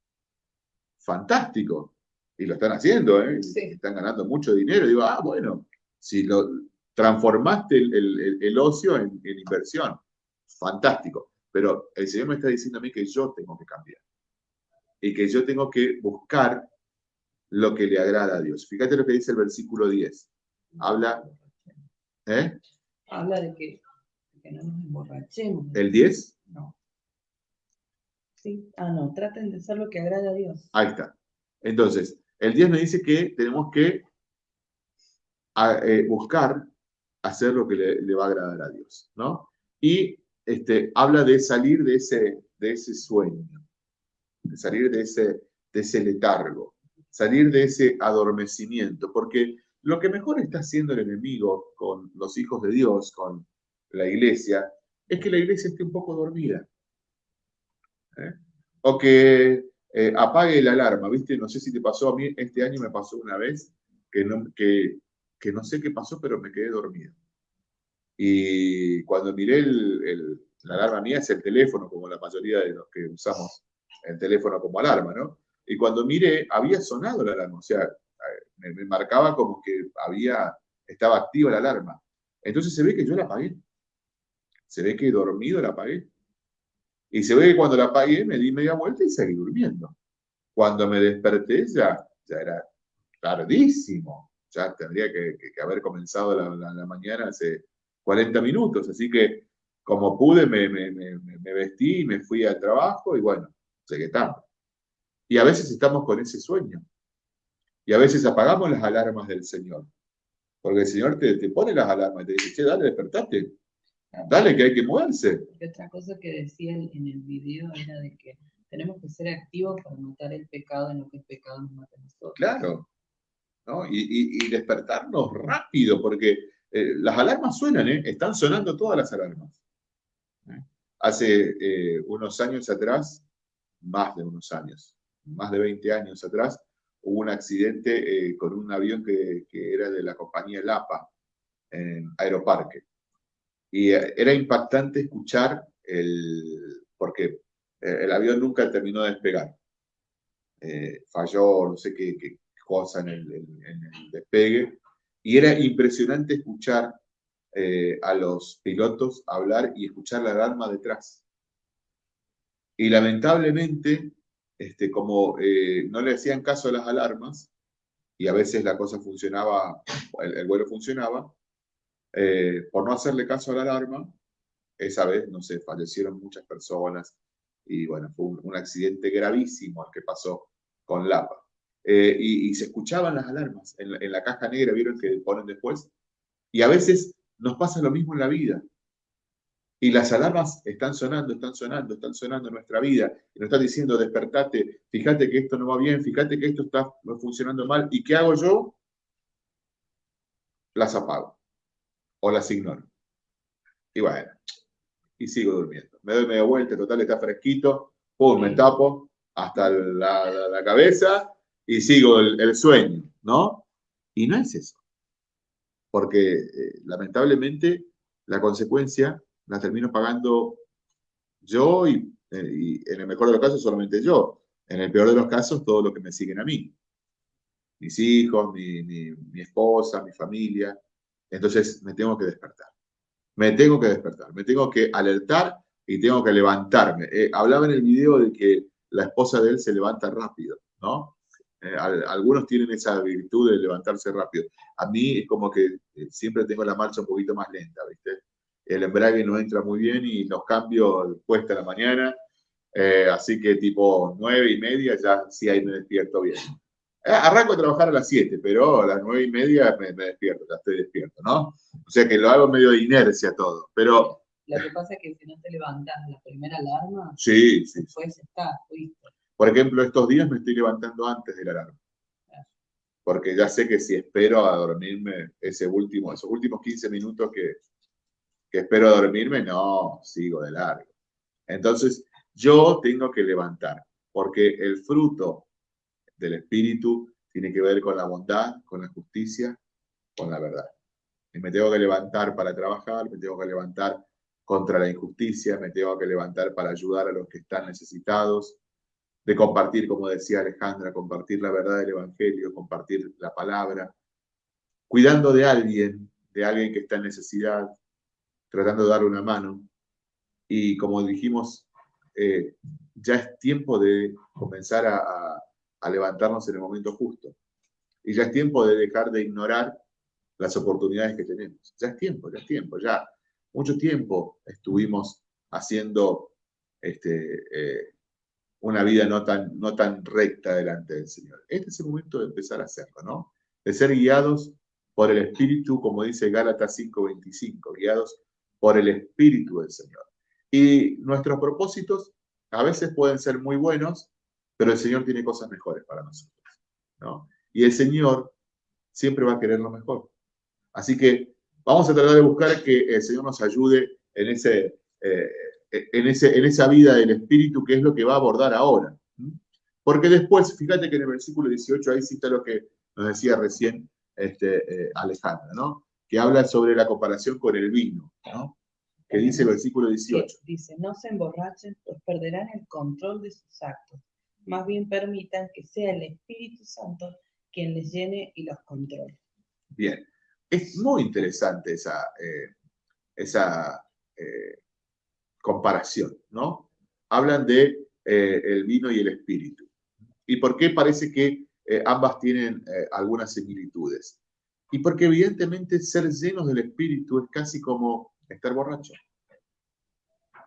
S1: Fantástico. Y lo están haciendo, ¿eh? Están ganando mucho dinero. digo, ah, bueno, si lo transformaste el, ocio en, inversión, fantástico. Pero el Señor me está diciendo a mí que yo tengo que cambiar y que yo tengo que buscar lo que le agrada a Dios. Fíjate lo que dice el versículo 10. Habla,
S2: ¿eh? Habla de que, no nos emborrachemos.
S1: ¿El 10?
S2: No. Sí, ah, no, traten de hacer lo que agrada a Dios.
S1: Ahí está. Entonces, el 10 me dice que tenemos que eh, buscar hacer lo que le, va a agradar a Dios, ¿no? Y este, habla de salir de ese, de ese sueño, de salir de ese, de ese letargo, salir de ese adormecimiento, porque lo que mejor está haciendo el enemigo con los hijos de Dios, con la iglesia, es que la iglesia esté un poco dormida. ¿eh? O que eh, apague la alarma, ¿viste? No sé si te pasó a mí, este año me pasó una vez que no, que, que no sé qué pasó, pero me quedé dormido. Y cuando miré el, la alarma mía es el teléfono, como la mayoría de los que usamos el teléfono como alarma, ¿no? Y cuando miré, había sonado la alarma, o sea, me, me marcaba como que había, estaba activa la alarma. Entonces se ve que yo la apagué. Se ve que dormido la apagué. Y se ve que cuando la apagué me di media vuelta y seguí durmiendo. Cuando me desperté ya, ya era tardísimo. Ya tendría que, haber comenzado la, mañana hace 40 minutos. Así que como pude me, vestí me fui al trabajo y bueno, llegué tarde. Y a veces estamos con ese sueño. Y a veces apagamos las alarmas del Señor. Porque el Señor te, te pone las alarmas y te dice, che, dale, despertate. Dale, que hay que moverse.
S2: otra cosa que decía en el video era de que tenemos que ser activos para matar el pecado en lo que el pecado nos mata a nosotros.
S1: Claro. ¿no? Y, despertarnos rápido, porque eh, las alarmas suenan, ¿eh? están sonando todas las alarmas. ¿eh? Hace unos años atrás, más de unos años, más de 20 años atrás, hubo un accidente con un avión que, que era de la compañía Lapa en Aeroparque y eh, era impactante escuchar el, porque eh, el avión nunca terminó de despegar. Eh, falló no sé qué, cosa en el, despegue. Y era impresionante escuchar a los pilotos hablar y escuchar la alarma detrás. Y lamentablemente, este, como no le hacían caso a las alarmas, y a veces la cosa funcionaba, el vuelo funcionaba, eh, por no hacerle caso a la alarma, esa vez, no sé, fallecieron muchas personas y bueno, fue un, accidente gravísimo el que pasó con Lapa. Eh, y, se escuchaban las alarmas en, la caja negra, vieron que ponen después. Y a veces nos pasa lo mismo en la vida. Y las alarmas están sonando, están sonando, están sonando en nuestra vida. Y nos están diciendo, despertate, fíjate que esto no va bien, fíjate que esto está funcionando mal. ¿Y qué hago yo? Las apago o las ignoro. Y bueno, y sigo durmiendo. Me doy media vuelta, total está fresquito, pum, me tapo hasta la, cabeza y sigo el, sueño, ¿no? Y no es eso. Porque eh, lamentablemente la consecuencia la termino pagando yo y, eh, y, en el mejor de los casos solamente yo. En el peor de los casos, todo lo que me siguen a mí. Mis hijos, mi, mi esposa, mi familia. Entonces me tengo que despertar. Me tengo que despertar, me tengo que alertar y tengo que levantarme. Eh, hablaba en el video de que la esposa de él se levanta rápido, ¿no? Eh, algunos tienen esa virtud de levantarse rápido. A mí es como que eh, siempre tengo la marcha un poquito más lenta, ¿viste? El embrague no entra muy bien y los cambios cuesta la mañana. así que tipo nueve y media ya sí ahí me despierto bien. Eh, arranco a trabajar a las 7, pero a las 9 y media me, despierto, ya estoy despierto, ¿no? O sea que lo hago medio de inercia todo, pero...
S2: Lo que pasa es que si no te levantas la primera alarma,
S1: sí, sí,
S2: después está,
S1: Por ejemplo, estos días me estoy levantando antes de la alarma. Porque ya sé que si espero a dormirme ese último, esos últimos 15 minutos que, que espero a dormirme, no, sigo de largo. Entonces, yo tengo que levantar, porque el fruto del Espíritu tiene que ver con la bondad, con la justicia, con la verdad. Y me tengo que levantar para trabajar, me tengo que levantar contra la injusticia, me tengo que levantar para ayudar a los que están necesitados, de compartir, como decía Alejandra, compartir la verdad del Evangelio, compartir la palabra, cuidando de alguien, de alguien que está en necesidad, tratando de darle una mano. Y como dijimos, eh, ya es tiempo de comenzar a a levantarnos en el momento justo. Y ya es tiempo de dejar de ignorar las oportunidades que tenemos. Ya es tiempo, ya es tiempo, ya mucho tiempo estuvimos haciendo este, eh, una vida no tan, no tan recta delante del Señor. Este es el momento de empezar a hacerlo, ¿no? De ser guiados por el Espíritu, como dice Gálatas 5:25, guiados por el Espíritu del Señor. Y nuestros propósitos a veces pueden ser muy buenos, pero el Señor tiene cosas mejores para nosotros. ¿no? Y el Señor siempre va a querer lo mejor. Así que vamos a tratar de buscar que el Señor nos ayude en, ese, eh, en, ese, en esa vida del Espíritu, que es lo que va a abordar ahora. Porque después, fíjate que en el versículo 18, ahí está lo que nos decía recién este, eh, Alejandra, ¿no? Que habla sobre la comparación con el vino, ¿no? Que dice el versículo 18.
S2: Dice, no se emborrachen, pues perderán el control de sus actos. Más bien permitan que sea el Espíritu Santo quien les llene y los controle.
S1: Bien, es muy interesante esa, eh, esa eh, comparación, ¿no? Hablan de el vino y el espíritu. ¿Y por qué parece que eh, ambas tienen eh, algunas similitudes? Y porque evidentemente ser llenos del Espíritu es casi como estar borracho.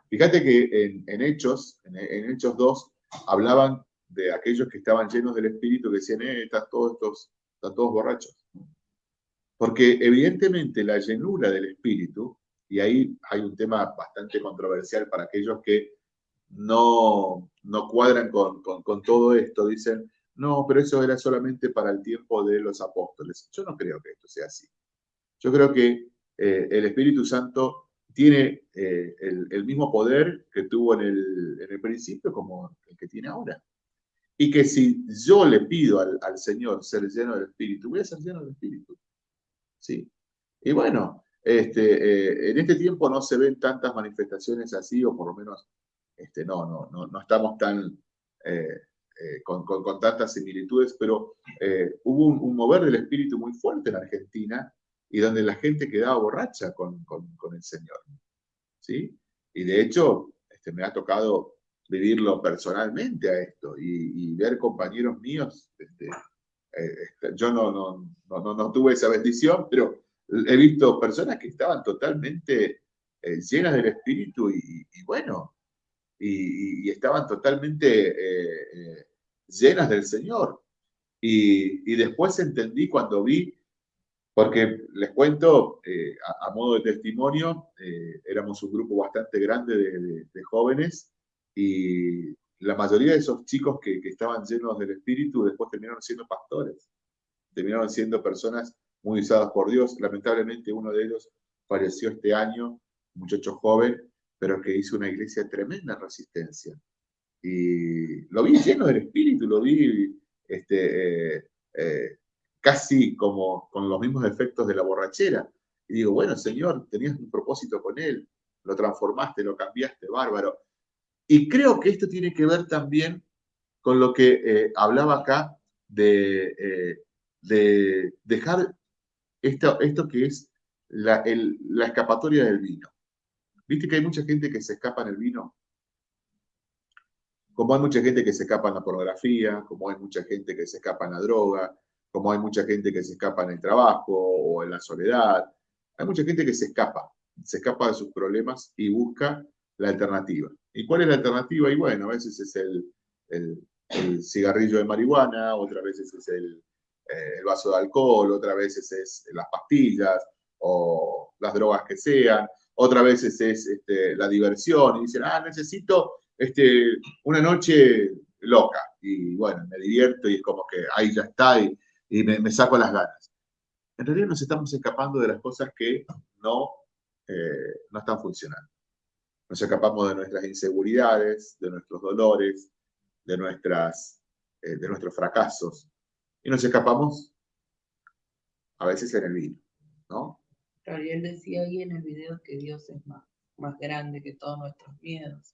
S1: Fíjate que en, Hechos, en, Hechos 2, hablaban de aquellos que estaban llenos del Espíritu, que decían, eh, están todos, estos, están todos borrachos. Porque evidentemente la llenura del Espíritu, y ahí hay un tema bastante controversial para aquellos que no, no cuadran con, todo esto, dicen, no, pero eso era solamente para el tiempo de los apóstoles. Yo no creo que esto sea así. Yo creo que eh, el Espíritu Santo tiene eh, el, mismo poder que tuvo en el, en el, principio como el que tiene ahora. Y que si yo le pido al, Señor ser lleno del Espíritu, voy a ser lleno del Espíritu. ¿Sí? Y bueno, este, eh, en este tiempo no se ven tantas manifestaciones así, o por lo menos este, no, no, no, no estamos tan, eh, eh, con, tantas similitudes, pero eh, hubo un, mover del espíritu muy fuerte en Argentina y donde la gente quedaba borracha con, el Señor. ¿sí? Y de hecho, este, me ha tocado vivirlo personalmente a esto y, ver compañeros míos. Este, este, yo no, no, no, tuve esa bendición, pero he visto personas que estaban totalmente llenas del espíritu y bueno, y, estaban totalmente eh, eh, llenas del Señor. Y, después entendí cuando vi, porque les cuento, eh, a, modo de testimonio, éramos un grupo bastante grande de, jóvenes y la mayoría de esos chicos que, que, estaban llenos del Espíritu después terminaron siendo pastores, terminaron siendo personas muy usadas por Dios. Lamentablemente uno de ellos falleció este año, muchacho joven, pero que hizo una iglesia de tremenda resistencia. Y lo vi lleno del espíritu, lo vi este, eh, eh, casi como con los mismos efectos de la borrachera. Y digo, bueno, Señor, tenías un propósito con él, lo transformaste, lo cambiaste, bárbaro. Y creo que esto tiene que ver también con lo que eh, hablaba acá de, de dejar esto, esto que es la, la escapatoria del vino. ¿Viste que hay mucha gente que se escapa en el vino? Como hay mucha gente que se escapa en la pornografía, como hay mucha gente que se escapa en la droga, como hay mucha gente que se escapa en el trabajo o en la soledad. Hay mucha gente que se escapa, se escapa de sus problemas y busca la alternativa. ¿Y cuál es la alternativa? Y bueno, a veces es el, cigarrillo de marihuana, otras veces es el, eh, el, vaso de alcohol, otras veces es las pastillas o las drogas que sean, otra veces es este, la diversión y dicen, ah, necesito este, una noche loca y bueno, me divierto y es como que ahí ya está y, me, saco las ganas. En realidad nos estamos escapando de las cosas que no, eh, no están funcionando. Nos escapamos de nuestras inseguridades, de nuestros dolores, de, nuestras, eh, de nuestros fracasos y nos escapamos a veces en el vino, ¿no?
S2: él decía ahí en el video que Dios es más, más grande que todos nuestros miedos,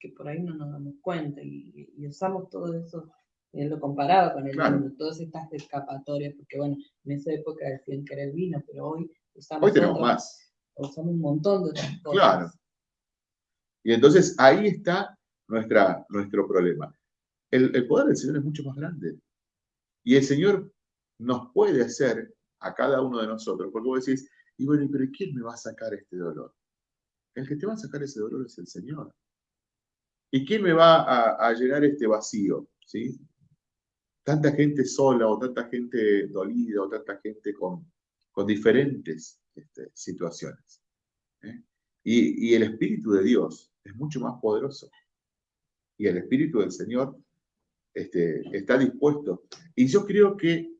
S2: que por ahí no nos damos cuenta y, usamos todo eso, él lo comparaba con el vino, todas estas escapatorias, porque bueno, en esa época decían que era el vino, pero hoy usamos,
S1: hoy tenemos más.
S2: usamos un montón de otras cosas.
S1: Claro. Y entonces ahí está nuestra, nuestro problema. El, poder del Señor es mucho más grande. Y el Señor nos puede hacer a cada uno de nosotros, porque vos decís, y bueno, pero ¿quién me va a sacar este dolor? El que te va a sacar ese dolor es el Señor. ¿Y quién me va a, llenar este vacío? ¿Sí? Tanta gente sola o tanta gente dolida o tanta gente con, con diferentes este, situaciones. ¿eh? Y, el Espíritu de Dios es mucho más poderoso. Y el Espíritu del Señor este, está dispuesto. Y yo creo que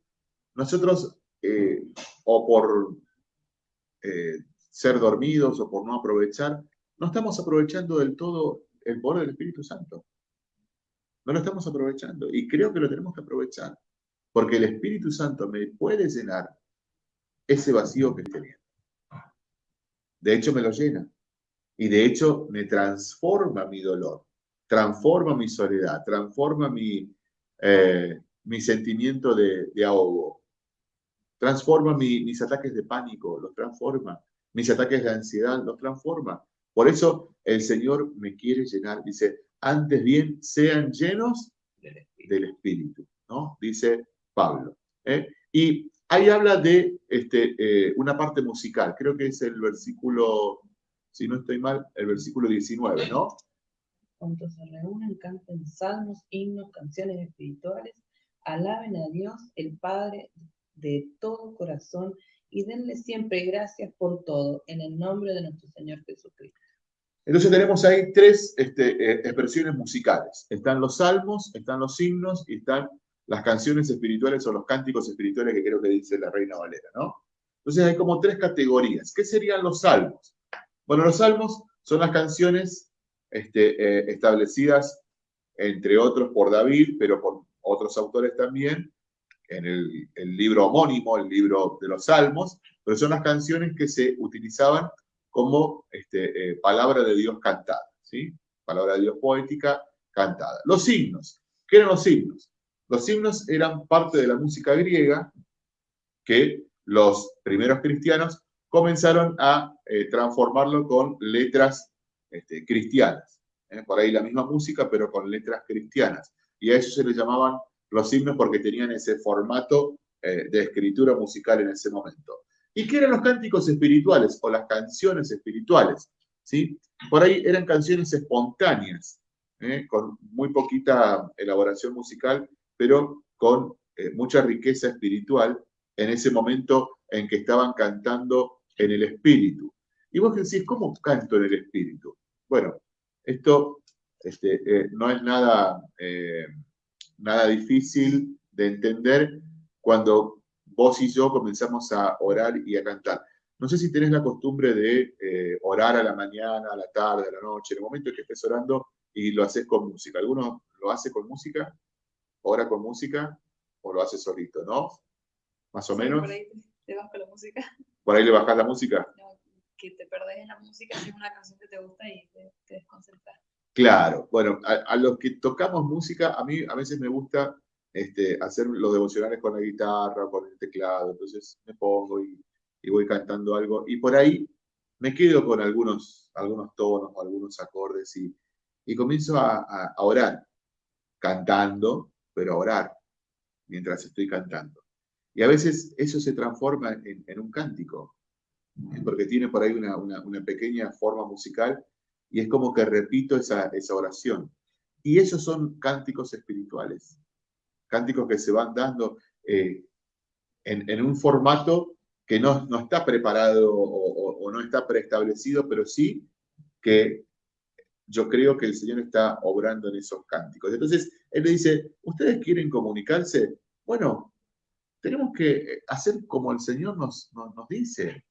S1: nosotros, eh, o por eh, ser dormidos o por no aprovechar, no estamos aprovechando del todo el poder del Espíritu Santo. No lo estamos aprovechando. Y creo que lo tenemos que aprovechar. Porque el Espíritu Santo me puede llenar ese vacío que tenía. De hecho, me lo llena. Y de hecho, me transforma mi dolor, transforma mi soledad, transforma mi, eh, mi sentimiento de, ahogo, transforma mis ataques de pánico, los transforma, mis ataques de ansiedad, los transforma. Por eso el Señor me quiere llenar. Dice, antes bien, sean llenos del Espíritu, ¿no? Dice Pablo. ¿eh? Y ahí habla de este, eh, una parte musical, creo que es el versículo, si no estoy mal, el versículo 19, ¿no?
S2: Cuando se reúnen, canten salmos, himnos, canciones espirituales, alaben a Dios, el Padre de todo corazón, y denle siempre gracias por todo, en el nombre de nuestro Señor Jesucristo.
S1: Entonces tenemos ahí tres este, eh, expresiones musicales. Están los salmos, están los himnos y están las canciones espirituales o los cánticos espirituales que creo que dice la Reina Valera, ¿no? Entonces hay como tres categorías. ¿Qué serían los salmos? Bueno, los salmos son las canciones este, eh, establecidas, entre otros, por David, pero por otros autores también, en el, libro homónimo, el libro de los salmos, pero son las canciones que se utilizaban como este, eh, palabra de Dios cantada, ¿sí? Palabra de Dios poética cantada. Los signos. ¿Qué eran los signos? Los himnos eran parte de la música griega que los primeros cristianos comenzaron a eh, transformarlo con letras este, cristianas. ¿eh? Por ahí la misma música, pero con letras cristianas. Y a eso se les llamaban los himnos porque tenían ese formato eh, de escritura musical en ese momento. ¿Y qué eran los cánticos espirituales o las canciones espirituales? ¿Sí? Por ahí eran canciones espontáneas, con muy poquita elaboración musical pero con mucha riqueza espiritual en ese momento en que estaban cantando en el espíritu. Y vos decís, ¿cómo canto en el espíritu? Bueno, esto este, eh, no es nada, eh, nada difícil de entender cuando vos y yo comenzamos a orar y a cantar. No sé si tenés la costumbre de orar a la mañana, a la tarde, a la noche, en el momento en que estés orando y lo haces con música. ¿Alguno lo hace con música? ora con música o lo hace solito, ¿no? Más o menos.
S3: Por ahí te bajas la música.
S1: ¿Por ahí le bajas la música?
S3: No, que te perdés en la música si es una canción que te gusta y te, te desconcentras.
S1: Claro, bueno, a, los que tocamos música, a mí a veces me gusta este, hacer los devocionales con la guitarra, con el teclado, entonces me pongo y, voy cantando algo y por ahí me quedo con algunos, algunos tonos, algunos acordes y, y comienzo a, a, orar cantando pero orar mientras estoy cantando. Y a veces eso se transforma en, un cántico, porque tiene por ahí una, pequeña forma musical y es como que repito esa, esa oración. Y esos son cánticos espirituales, cánticos que se van dando eh, en, un formato que no, no está preparado o, o, no está preestablecido, pero sí que yo creo que el Señor está obrando en esos cánticos. Entonces, Él le dice, ¿ustedes quieren comunicarse? Bueno, tenemos que hacer como el Señor nos, nos, dice.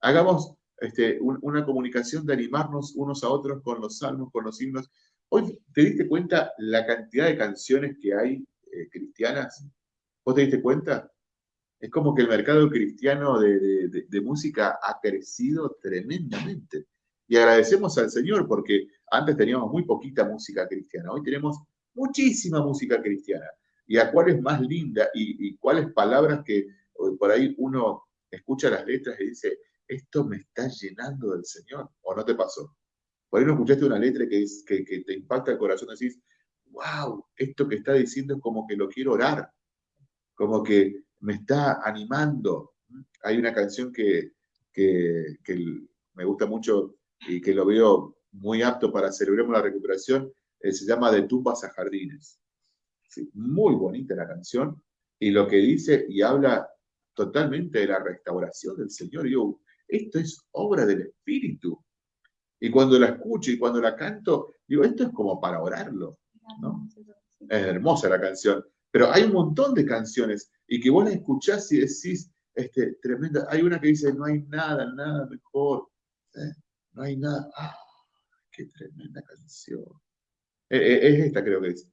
S1: Hagamos este, una comunicación de animarnos unos a otros con los salmos, con los himnos. Hoy, ¿te diste cuenta la cantidad de canciones que hay eh, cristianas? ¿Vos te diste cuenta? Es como que el mercado cristiano de música ha crecido tremendamente. Y agradecemos al Señor porque antes teníamos muy poquita música cristiana, hoy tenemos muchísima música cristiana. ¿Y a cuál es más linda? ¿Y, cuáles palabras que por ahí uno escucha las letras y dice, esto me está llenando del Señor? ¿O no te pasó? Por ahí no escuchaste una letra que, que, te impacta el corazón decís, wow, esto que está diciendo es como que lo quiero orar, como que me está animando. Hay una canción que, que, me gusta mucho y que lo veo muy apto para Celebremos la Recuperación, eh, se llama De tumbas a jardines. Muy bonita la canción y lo que dice y habla totalmente de la restauración del Señor. Yo, esto es obra del Espíritu. Y cuando la escucho y cuando la canto, digo, esto es como para orarlo. ¿no? Es hermosa la canción. Pero hay un montón de canciones y que vos la escuchás y decís, este, tremenda. Hay una que dice, no hay nada, nada mejor. ¿eh? No hay nada. ¡Ah! ¡Qué tremenda canción! Eh, eh, es esta, creo que es.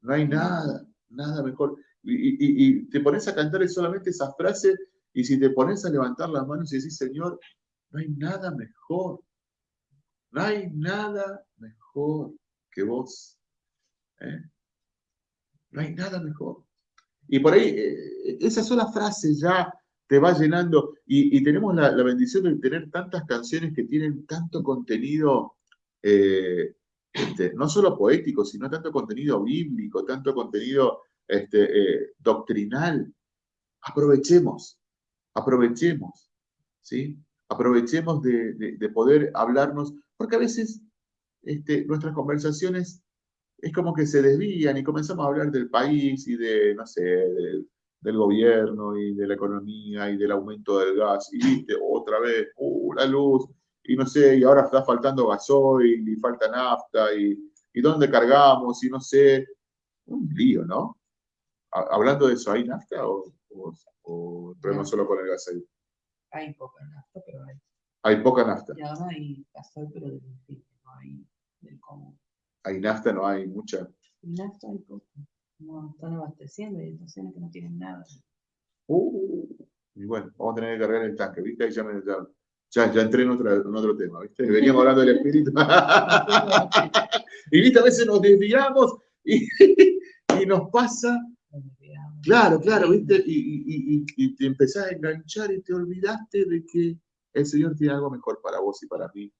S1: No hay nada, nada mejor. Y, te pones a cantar solamente esa frase y si te pones a levantar las manos y decís, Señor, no hay nada mejor. No hay nada mejor que vos. No hay nada mejor. Y por ahí, esa sola frase ya te va llenando. Y, tenemos la, bendición de tener tantas canciones que tienen tanto contenido, eh, este, no solo poético, sino tanto contenido bíblico, tanto contenido este, eh, doctrinal. Aprovechemos, aprovechemos, ¿sí? Aprovechemos de, poder hablarnos, porque a veces este, nuestras conversaciones es como que se desvían y comenzamos a hablar del país y de, no sé, de, del gobierno y de la economía y del aumento del gas, y viste, otra vez, uh, la luz, y no sé, y ahora está faltando gasoil, y falta nafta, y, y dónde cargamos, y no sé, un lío, ¿no? Hablando de eso, ¿hay nafta o, o, problema solo con el gasoil?
S2: Hay poca nafta, pero hay.
S1: Hay poca nafta.
S2: Y ahora hay gasoil, pero del no hay del común.
S1: Hay nafta, no hay mucha.
S2: Nafta hay poca no están abasteciendo, hay estaciones que no tienen nada.
S1: Uh, y bueno, vamos a tener que cargar el tanque, ¿viste? Ahí ya, me, ya, ya, entré en, otro tema, ¿viste? Veníamos hablando del espíritu. y viste, a veces nos desviamos y, y nos pasa. Claro, claro, ¿viste? Y, te empezás a enganchar y te olvidaste de que el Señor tiene algo mejor para vos y para mí.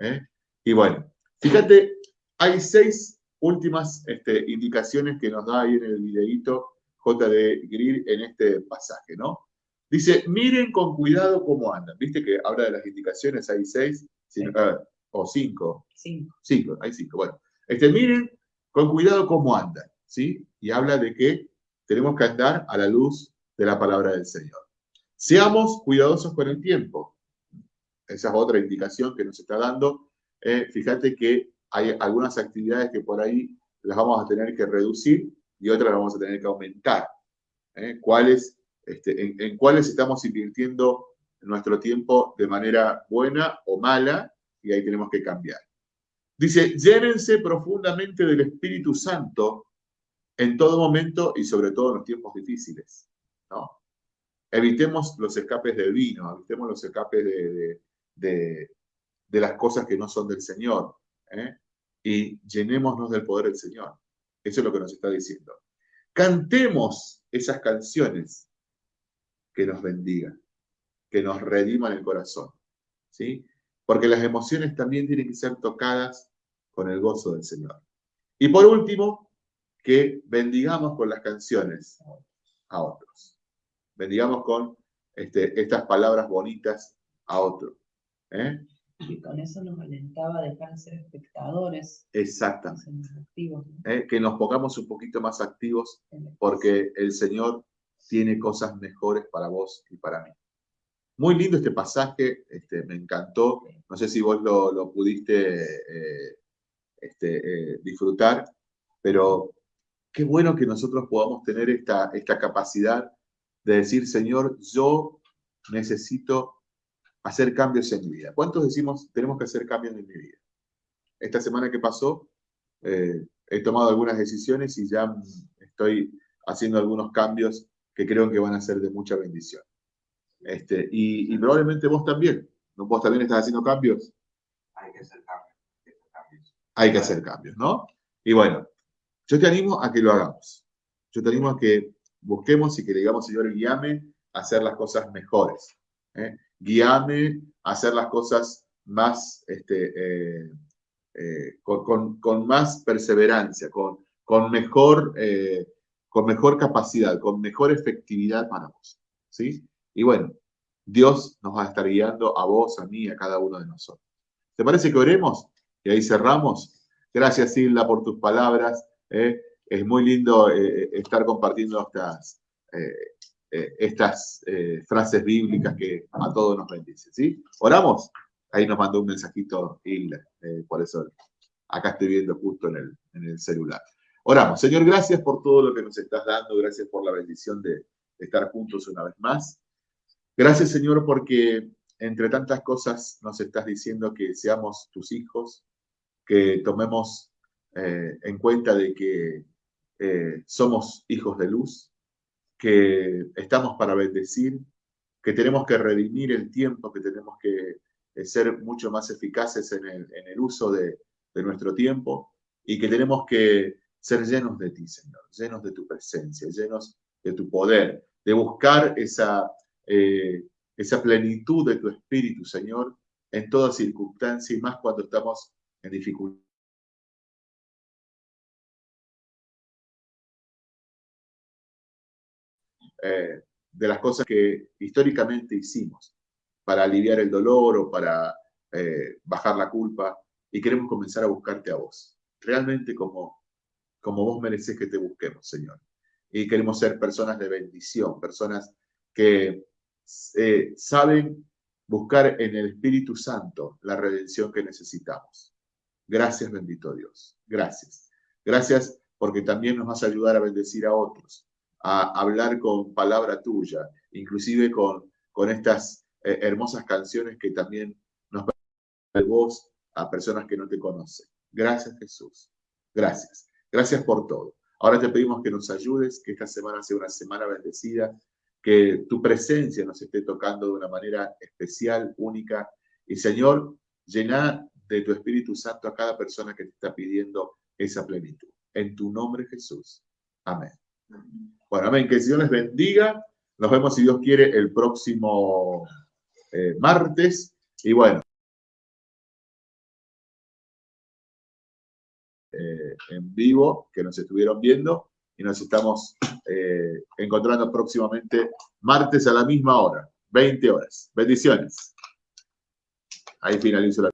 S1: ¿eh? Y bueno, fíjate, hay seis últimas este, indicaciones que nos da ahí en el videíto J.D. Grill en este pasaje, ¿no? Dice, miren con cuidado cómo andan. ¿Viste que habla de las indicaciones? Hay seis, o cinco.
S2: Cinco.
S1: Cinco, hay cinco. Bueno, este, miren con cuidado cómo andan, ¿sí? Y habla de que tenemos que andar a la luz de la palabra del Señor. Seamos cuidadosos con el tiempo. Esa es otra indicación que nos está dando. Eh, fíjate que hay algunas actividades que por ahí las vamos a tener que reducir y otras las vamos a tener que aumentar. ¿eh? ¿Cuáles, este, en, cuáles estamos invirtiendo nuestro tiempo de manera buena o mala? Y ahí tenemos que cambiar. Dice, llénense profundamente del Espíritu Santo en todo momento y sobre todo en los tiempos difíciles. ¿no? Evitemos los escapes del vino, evitemos los escapes de, de las cosas que no son del Señor. ¿eh? y llenémonos del poder del Señor. Eso es lo que nos está diciendo. Cantemos esas canciones que nos bendigan, que nos rediman el corazón. ¿sí? Porque las emociones también tienen que ser tocadas con el gozo del Señor. Y por último, que bendigamos con las canciones a otros. Bendigamos con este, estas palabras bonitas a otros. ¿eh?
S2: Y con eso nos alentaba a dejar de ser espectadores.
S1: Exactamente. Eh, que nos pongamos un poquito más activos porque el Señor tiene cosas mejores para vos y para mí. Muy lindo este pasaje, este, me encantó. No sé si vos lo, pudiste eh, este, eh, disfrutar, pero qué bueno que nosotros podamos tener esta, esta capacidad de decir, Señor, yo necesito hacer cambios en mi vida. ¿Cuántos decimos tenemos que hacer cambios en mi vida? Esta semana que pasó, eh, he tomado algunas decisiones y ya estoy haciendo algunos cambios que creo que van a ser de mucha bendición. Este, y, probablemente vos también. ¿no? ¿Vos también estás haciendo cambios?
S4: Hay que hacer cambios.
S1: Hay que hacer cambios, ¿no? Y bueno, yo te animo a que lo hagamos. Yo te animo a que busquemos y que le digamos, Señor, guíame a hacer las cosas mejores. ¿eh? guíame a hacer las cosas más, este, eh, eh, con, más perseverancia, con, con, mejor, eh, con mejor capacidad, con mejor efectividad para vos. ¿sí? Y bueno, Dios nos va a estar guiando a vos, a mí, a cada uno de nosotros. ¿Te parece que oremos? Y ahí cerramos. Gracias, Silda, por tus palabras. Es muy lindo estar compartiendo estas, eh, estas eh, frases bíblicas que a todos nos bendicen. ¿sí? ¿Oramos? Ahí nos mandó un mensajito Hilda, eh, por eso acá estoy viendo justo en el, en el celular. Oramos. Señor, gracias por todo lo que nos estás dando. Gracias por la bendición de, estar juntos una vez más. Gracias, Señor, porque entre tantas cosas nos estás diciendo que seamos tus hijos, que tomemos eh, en cuenta de que eh, somos hijos de luz, que estamos para bendecir, que tenemos que redimir el tiempo, que tenemos que eh, ser mucho más eficaces en el, uso de, nuestro tiempo y que tenemos que ser llenos de ti, Señor, llenos de tu presencia, llenos de tu poder, de buscar esa, eh, esa plenitud de tu espíritu, Señor, en toda circunstancia y más cuando estamos en dificultad. Eh, de las cosas que históricamente hicimos para aliviar el dolor o para eh, bajar la culpa y queremos comenzar a buscarte a vos, realmente como, como vos mereces que te busquemos, Señor. Y queremos ser personas de bendición, personas que eh, saben buscar en el Espíritu Santo la redención que necesitamos. Gracias, bendito Dios. Gracias. Gracias porque también nos vas a ayudar a bendecir a otros a hablar con palabra tuya, inclusive con, estas eh, hermosas canciones que también nos de voz a personas que no te conocen. Gracias Jesús. Gracias. Gracias por todo. Ahora te pedimos que nos ayudes, que esta semana sea una semana bendecida, que tu presencia nos esté tocando de una manera especial, única. Y Señor, llena de tu Espíritu Santo a cada persona que te está pidiendo esa plenitud. En tu nombre Jesús. Amén. Bueno, amén. Que el Señor les bendiga. Nos vemos, si Dios quiere, el próximo eh, martes. Y bueno. En vivo, que nos estuvieron viendo. Y nos estamos eh, encontrando próximamente martes a la misma hora, 20 horas. Bendiciones. Ahí finalizo la